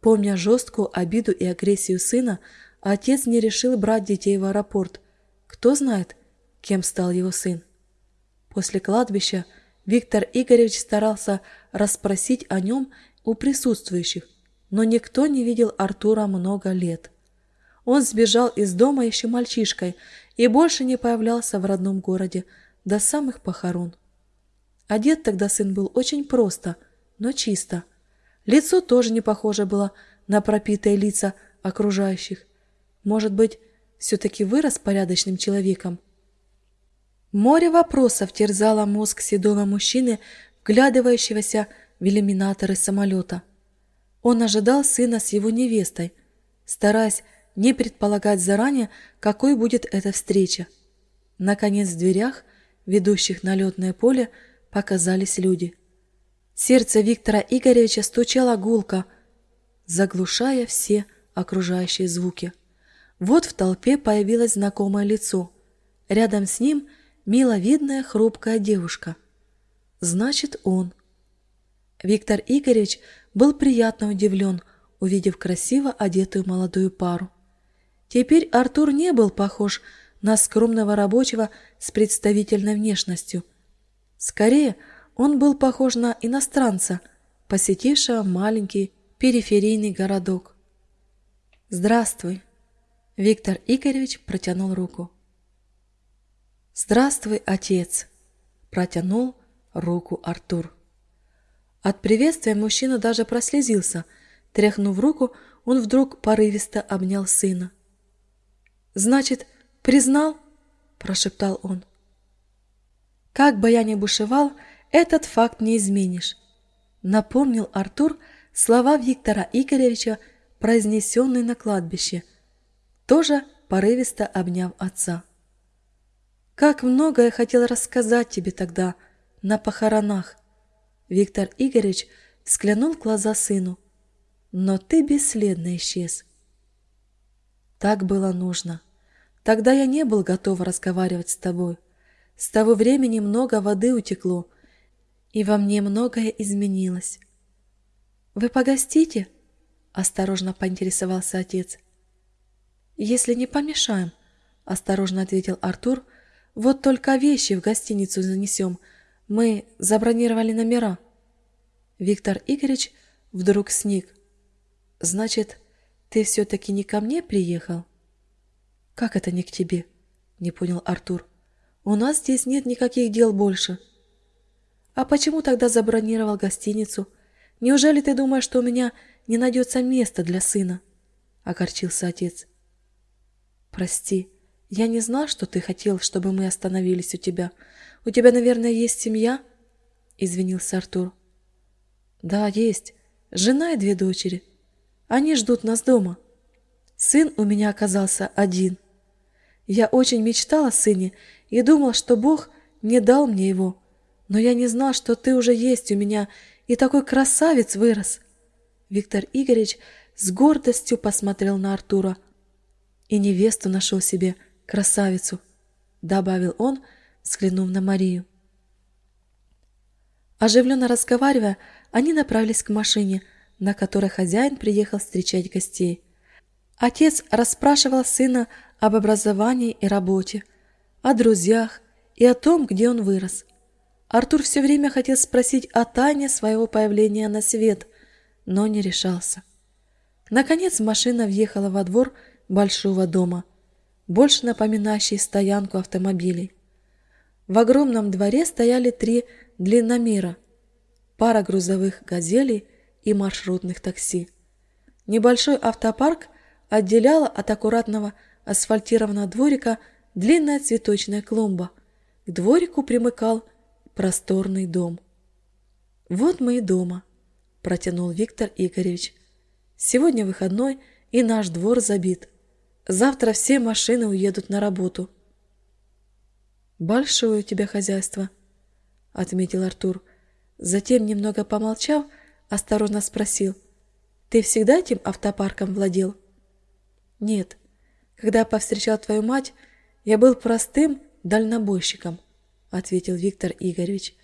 Помня жесткую обиду и агрессию сына, отец не решил брать детей в аэропорт. Кто знает, кем стал его сын. После кладбища Виктор Игоревич старался расспросить о нем у присутствующих, но никто не видел Артура много лет. Он сбежал из дома еще мальчишкой и больше не появлялся в родном городе до самых похорон. Одет тогда сын был очень просто, но чисто. Лицо тоже не похоже было на пропитые лица окружающих. Может быть, все-таки вырос порядочным человеком. Море вопросов терзало мозг седого мужчины, вглядывающегося в иллюминаторы самолета. Он ожидал сына с его невестой, стараясь не предполагать заранее, какой будет эта встреча. Наконец в дверях, ведущих на летное поле, показались люди. Сердце Виктора Игоревича стучало гулко, заглушая все окружающие звуки. Вот в толпе появилось знакомое лицо. Рядом с ним миловидная хрупкая девушка. Значит, он. Виктор Игоревич был приятно удивлен, увидев красиво одетую молодую пару. Теперь Артур не был похож на скромного рабочего с представительной внешностью – Скорее, он был похож на иностранца, посетившего маленький периферийный городок. «Здравствуй!» Виктор Игоревич протянул руку. «Здравствуй, отец!» Протянул руку Артур. От приветствия мужчина даже прослезился. Тряхнув руку, он вдруг порывисто обнял сына. «Значит, признал?» – прошептал он. Как бы я ни бушевал, этот факт не изменишь. Напомнил Артур слова Виктора Игоревича, произнесенные на кладбище, тоже порывисто обняв отца. Как много я хотел рассказать тебе тогда, на похоронах. Виктор Игоревич взглянул в глаза сыну. Но ты бесследно исчез. Так было нужно. Тогда я не был готов разговаривать с тобой. С того времени много воды утекло, и во мне многое изменилось. «Вы погостите?» – осторожно поинтересовался отец. «Если не помешаем», – осторожно ответил Артур, – «вот только вещи в гостиницу занесем. Мы забронировали номера». Виктор Игоревич вдруг сник. «Значит, ты все-таки не ко мне приехал?» «Как это не к тебе?» – не понял Артур. У нас здесь нет никаких дел больше. А почему тогда забронировал гостиницу? Неужели ты думаешь, что у меня не найдется места для сына? Огорчился отец. Прости, я не знал, что ты хотел, чтобы мы остановились у тебя. У тебя, наверное, есть семья? Извинился Артур. Да, есть. Жена и две дочери. Они ждут нас дома. Сын у меня оказался один. Я очень мечтал о сыне и думал, что Бог не дал мне его. Но я не знал, что ты уже есть у меня, и такой красавец вырос. Виктор Игоревич с гордостью посмотрел на Артура. «И невесту нашел себе, красавицу», — добавил он, взглянув на Марию. Оживленно разговаривая, они направились к машине, на которой хозяин приехал встречать гостей. Отец расспрашивал сына об образовании и работе, о друзьях и о том, где он вырос. Артур все время хотел спросить о тайне своего появления на свет, но не решался. Наконец машина въехала во двор большого дома, больше напоминающий стоянку автомобилей. В огромном дворе стояли три длинномера, пара грузовых «Газелей» и маршрутных такси. Небольшой автопарк отделяла от аккуратного асфальтированного дворика длинная цветочная клумба. К дворику примыкал просторный дом. «Вот мы и дома», – протянул Виктор Игоревич. Сегодня выходной, и наш двор забит. Завтра все машины уедут на работу. «Большое у тебя хозяйство», — отметил Артур. Затем, немного помолчав, осторожно спросил. «Ты всегда этим автопарком владел?» «Нет. Когда повстречал твою мать, я был простым дальнобойщиком», — ответил Виктор Игоревич.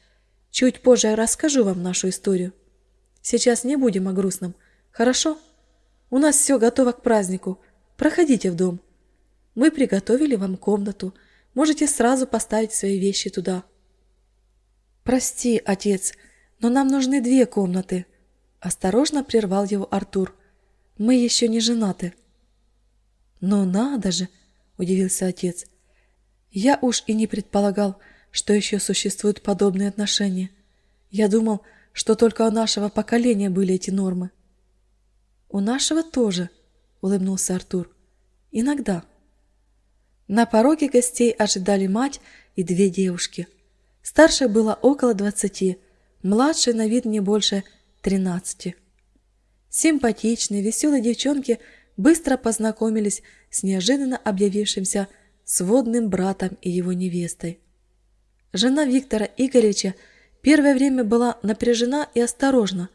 «Чуть позже я расскажу вам нашу историю. Сейчас не будем о грустном. Хорошо? У нас все готово к празднику. Проходите в дом. Мы приготовили вам комнату. Можете сразу поставить свои вещи туда. Прости, отец, но нам нужны две комнаты. Осторожно прервал его Артур. Мы еще не женаты. Но надо же, удивился отец. Я уж и не предполагал, что еще существуют подобные отношения. Я думал, что только у нашего поколения были эти нормы. «У нашего тоже», — улыбнулся Артур. «Иногда». На пороге гостей ожидали мать и две девушки. Старшей было около двадцати, младшей на вид не больше тринадцати. Симпатичные, веселые девчонки быстро познакомились с неожиданно объявившимся сводным братом и его невестой. Жена Виктора Игоревича первое время была напряжена и осторожна,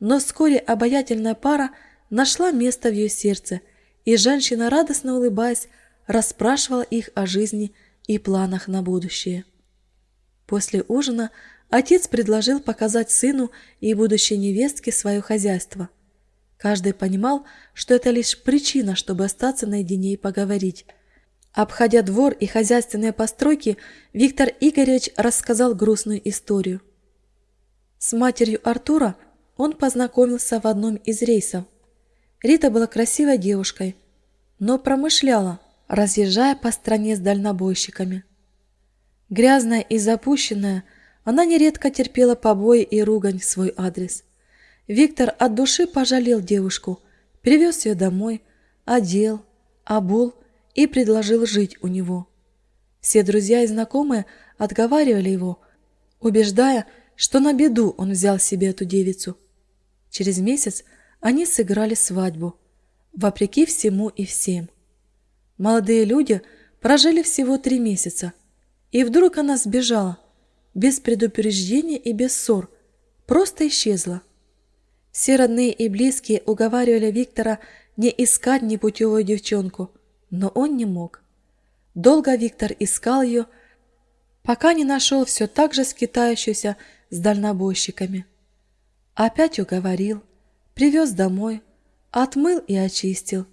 но вскоре обаятельная пара нашла место в ее сердце, и женщина, радостно улыбаясь, расспрашивала их о жизни и планах на будущее. После ужина отец предложил показать сыну и будущей невестке свое хозяйство. Каждый понимал, что это лишь причина, чтобы остаться наедине и поговорить. Обходя двор и хозяйственные постройки, Виктор Игоревич рассказал грустную историю. С матерью Артура он познакомился в одном из рейсов. Рита была красивой девушкой, но промышляла, разъезжая по стране с дальнобойщиками. Грязная и запущенная, она нередко терпела побои и ругань в свой адрес. Виктор от души пожалел девушку, привез ее домой, одел, обул и предложил жить у него. Все друзья и знакомые отговаривали его, убеждая, что на беду он взял себе эту девицу. Через месяц они сыграли свадьбу, вопреки всему и всем. Молодые люди прожили всего три месяца, и вдруг она сбежала, без предупреждения и без ссор, просто исчезла. Все родные и близкие уговаривали Виктора не искать непутевую девчонку, но он не мог. Долго Виктор искал ее, пока не нашел все так же скитающуюся с дальнобойщиками. Опять уговорил, Привез домой, отмыл и очистил.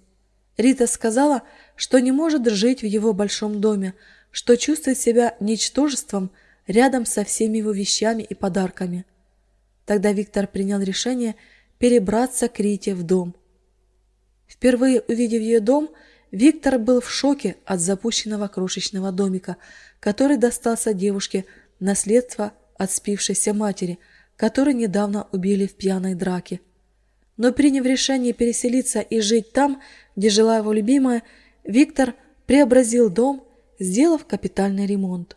Рита сказала, что не может жить в его большом доме, что чувствует себя ничтожеством рядом со всеми его вещами и подарками. Тогда Виктор принял решение перебраться к Рите в дом. Впервые увидев ее дом, Виктор был в шоке от запущенного крошечного домика, который достался девушке наследство от спившейся матери, которую недавно убили в пьяной драке. Но приняв решение переселиться и жить там, где жила его любимая, Виктор преобразил дом, сделав капитальный ремонт.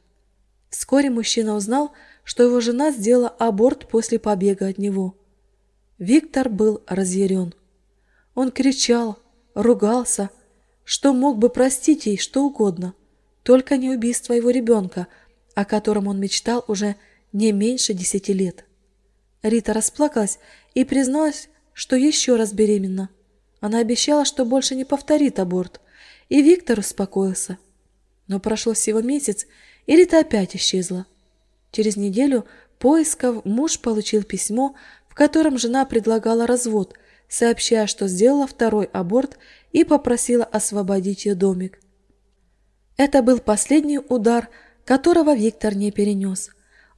Вскоре мужчина узнал, что его жена сделала аборт после побега от него. Виктор был разъярен. Он кричал, ругался, что мог бы простить ей что угодно, только не убийство его ребенка, о котором он мечтал уже не меньше десяти лет. Рита расплакалась и призналась, что еще раз беременна. Она обещала, что больше не повторит аборт, и Виктор успокоился. Но прошло всего месяц, и Рита опять исчезла. Через неделю поисков муж получил письмо, в котором жена предлагала развод, сообщая, что сделала второй аборт и попросила освободить ее домик. Это был последний удар, которого Виктор не перенес.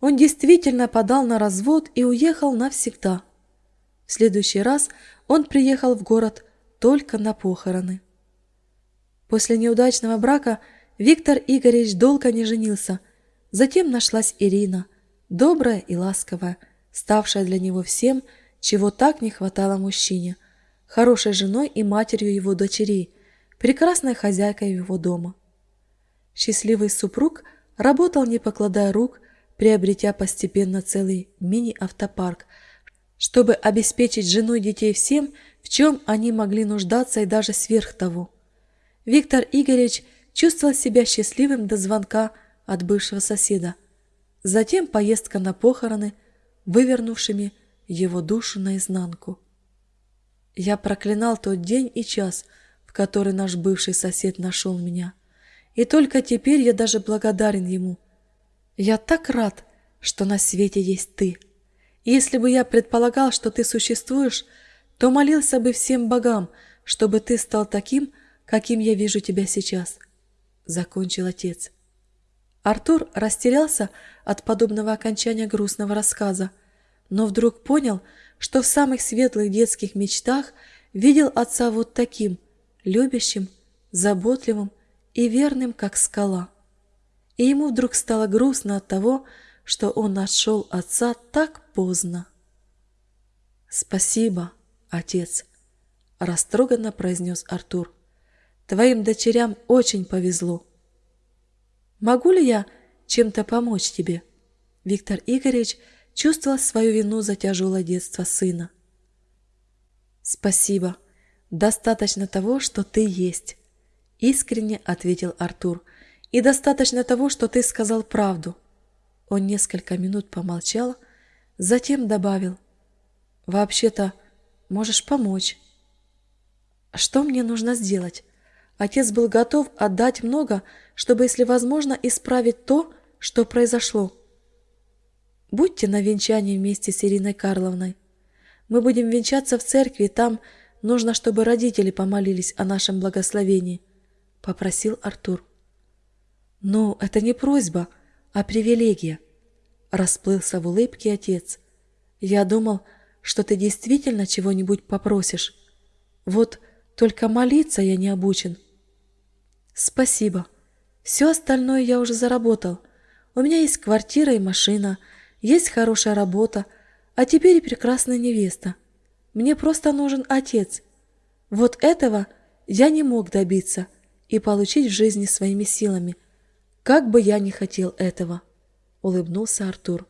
Он действительно подал на развод и уехал навсегда. В следующий раз он приехал в город только на похороны. После неудачного брака Виктор Игоревич долго не женился. Затем нашлась Ирина, добрая и ласковая, ставшая для него всем, чего так не хватало мужчине, хорошей женой и матерью его дочерей, прекрасной хозяйкой его дома. Счастливый супруг работал не покладая рук, приобретя постепенно целый мини-автопарк, чтобы обеспечить жену и детей всем, в чем они могли нуждаться и даже сверх того. Виктор Игоревич чувствовал себя счастливым до звонка от бывшего соседа. Затем поездка на похороны, вывернувшими его душу наизнанку. Я проклинал тот день и час, в который наш бывший сосед нашел меня. И только теперь я даже благодарен ему – я так рад, что на свете есть ты. Если бы я предполагал, что ты существуешь, то молился бы всем богам, чтобы ты стал таким, каким я вижу тебя сейчас. Закончил отец. Артур растерялся от подобного окончания грустного рассказа, но вдруг понял, что в самых светлых детских мечтах видел отца вот таким, любящим, заботливым и верным, как скала и ему вдруг стало грустно от того, что он нашел отца так поздно. «Спасибо, отец», — растроганно произнес Артур. «Твоим дочерям очень повезло». «Могу ли я чем-то помочь тебе?» Виктор Игоревич чувствовал свою вину за тяжелое детство сына. «Спасибо. Достаточно того, что ты есть», — искренне ответил Артур, — и достаточно того, что ты сказал правду. Он несколько минут помолчал, затем добавил. Вообще-то, можешь помочь. Что мне нужно сделать? Отец был готов отдать много, чтобы, если возможно, исправить то, что произошло. Будьте на венчании вместе с Ириной Карловной. Мы будем венчаться в церкви, там нужно, чтобы родители помолились о нашем благословении, — попросил Артур. «Ну, это не просьба, а привилегия», — расплылся в улыбке отец. «Я думал, что ты действительно чего-нибудь попросишь. Вот только молиться я не обучен». «Спасибо. Все остальное я уже заработал. У меня есть квартира и машина, есть хорошая работа, а теперь и прекрасная невеста. Мне просто нужен отец. Вот этого я не мог добиться и получить в жизни своими силами — как бы я ни хотел этого, улыбнулся Артур.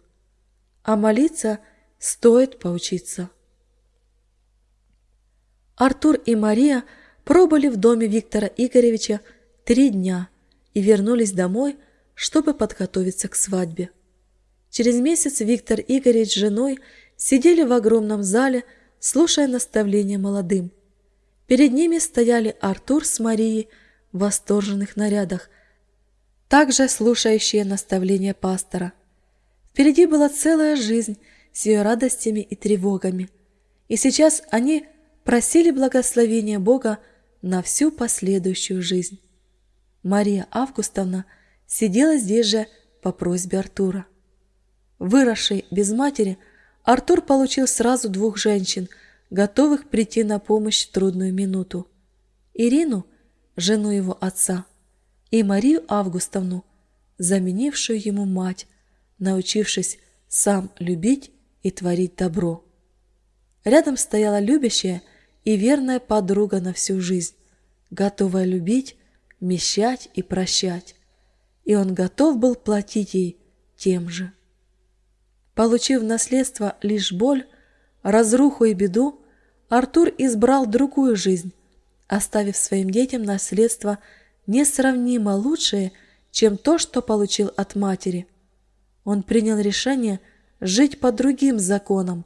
А молиться стоит поучиться. Артур и Мария пробыли в доме Виктора Игоревича три дня и вернулись домой, чтобы подготовиться к свадьбе. Через месяц Виктор Игоревич с женой сидели в огромном зале, слушая наставления молодым. Перед ними стояли Артур с Марией в восторженных нарядах, также слушающие наставления пастора. Впереди была целая жизнь с ее радостями и тревогами. И сейчас они просили благословения Бога на всю последующую жизнь. Мария Августовна сидела здесь же по просьбе Артура. Выросший без матери, Артур получил сразу двух женщин, готовых прийти на помощь в трудную минуту. Ирину, жену его отца, и Марию Августовну, заменившую ему мать, научившись сам любить и творить добро. Рядом стояла любящая и верная подруга на всю жизнь, готовая любить, мещать и прощать, и он готов был платить ей тем же. Получив наследство лишь боль, разруху и беду, Артур избрал другую жизнь, оставив своим детям наследство – несравнимо лучшее, чем то, что получил от матери. Он принял решение жить по другим законам,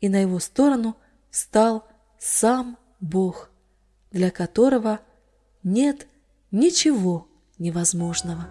и на его сторону встал сам Бог, для которого нет ничего невозможного.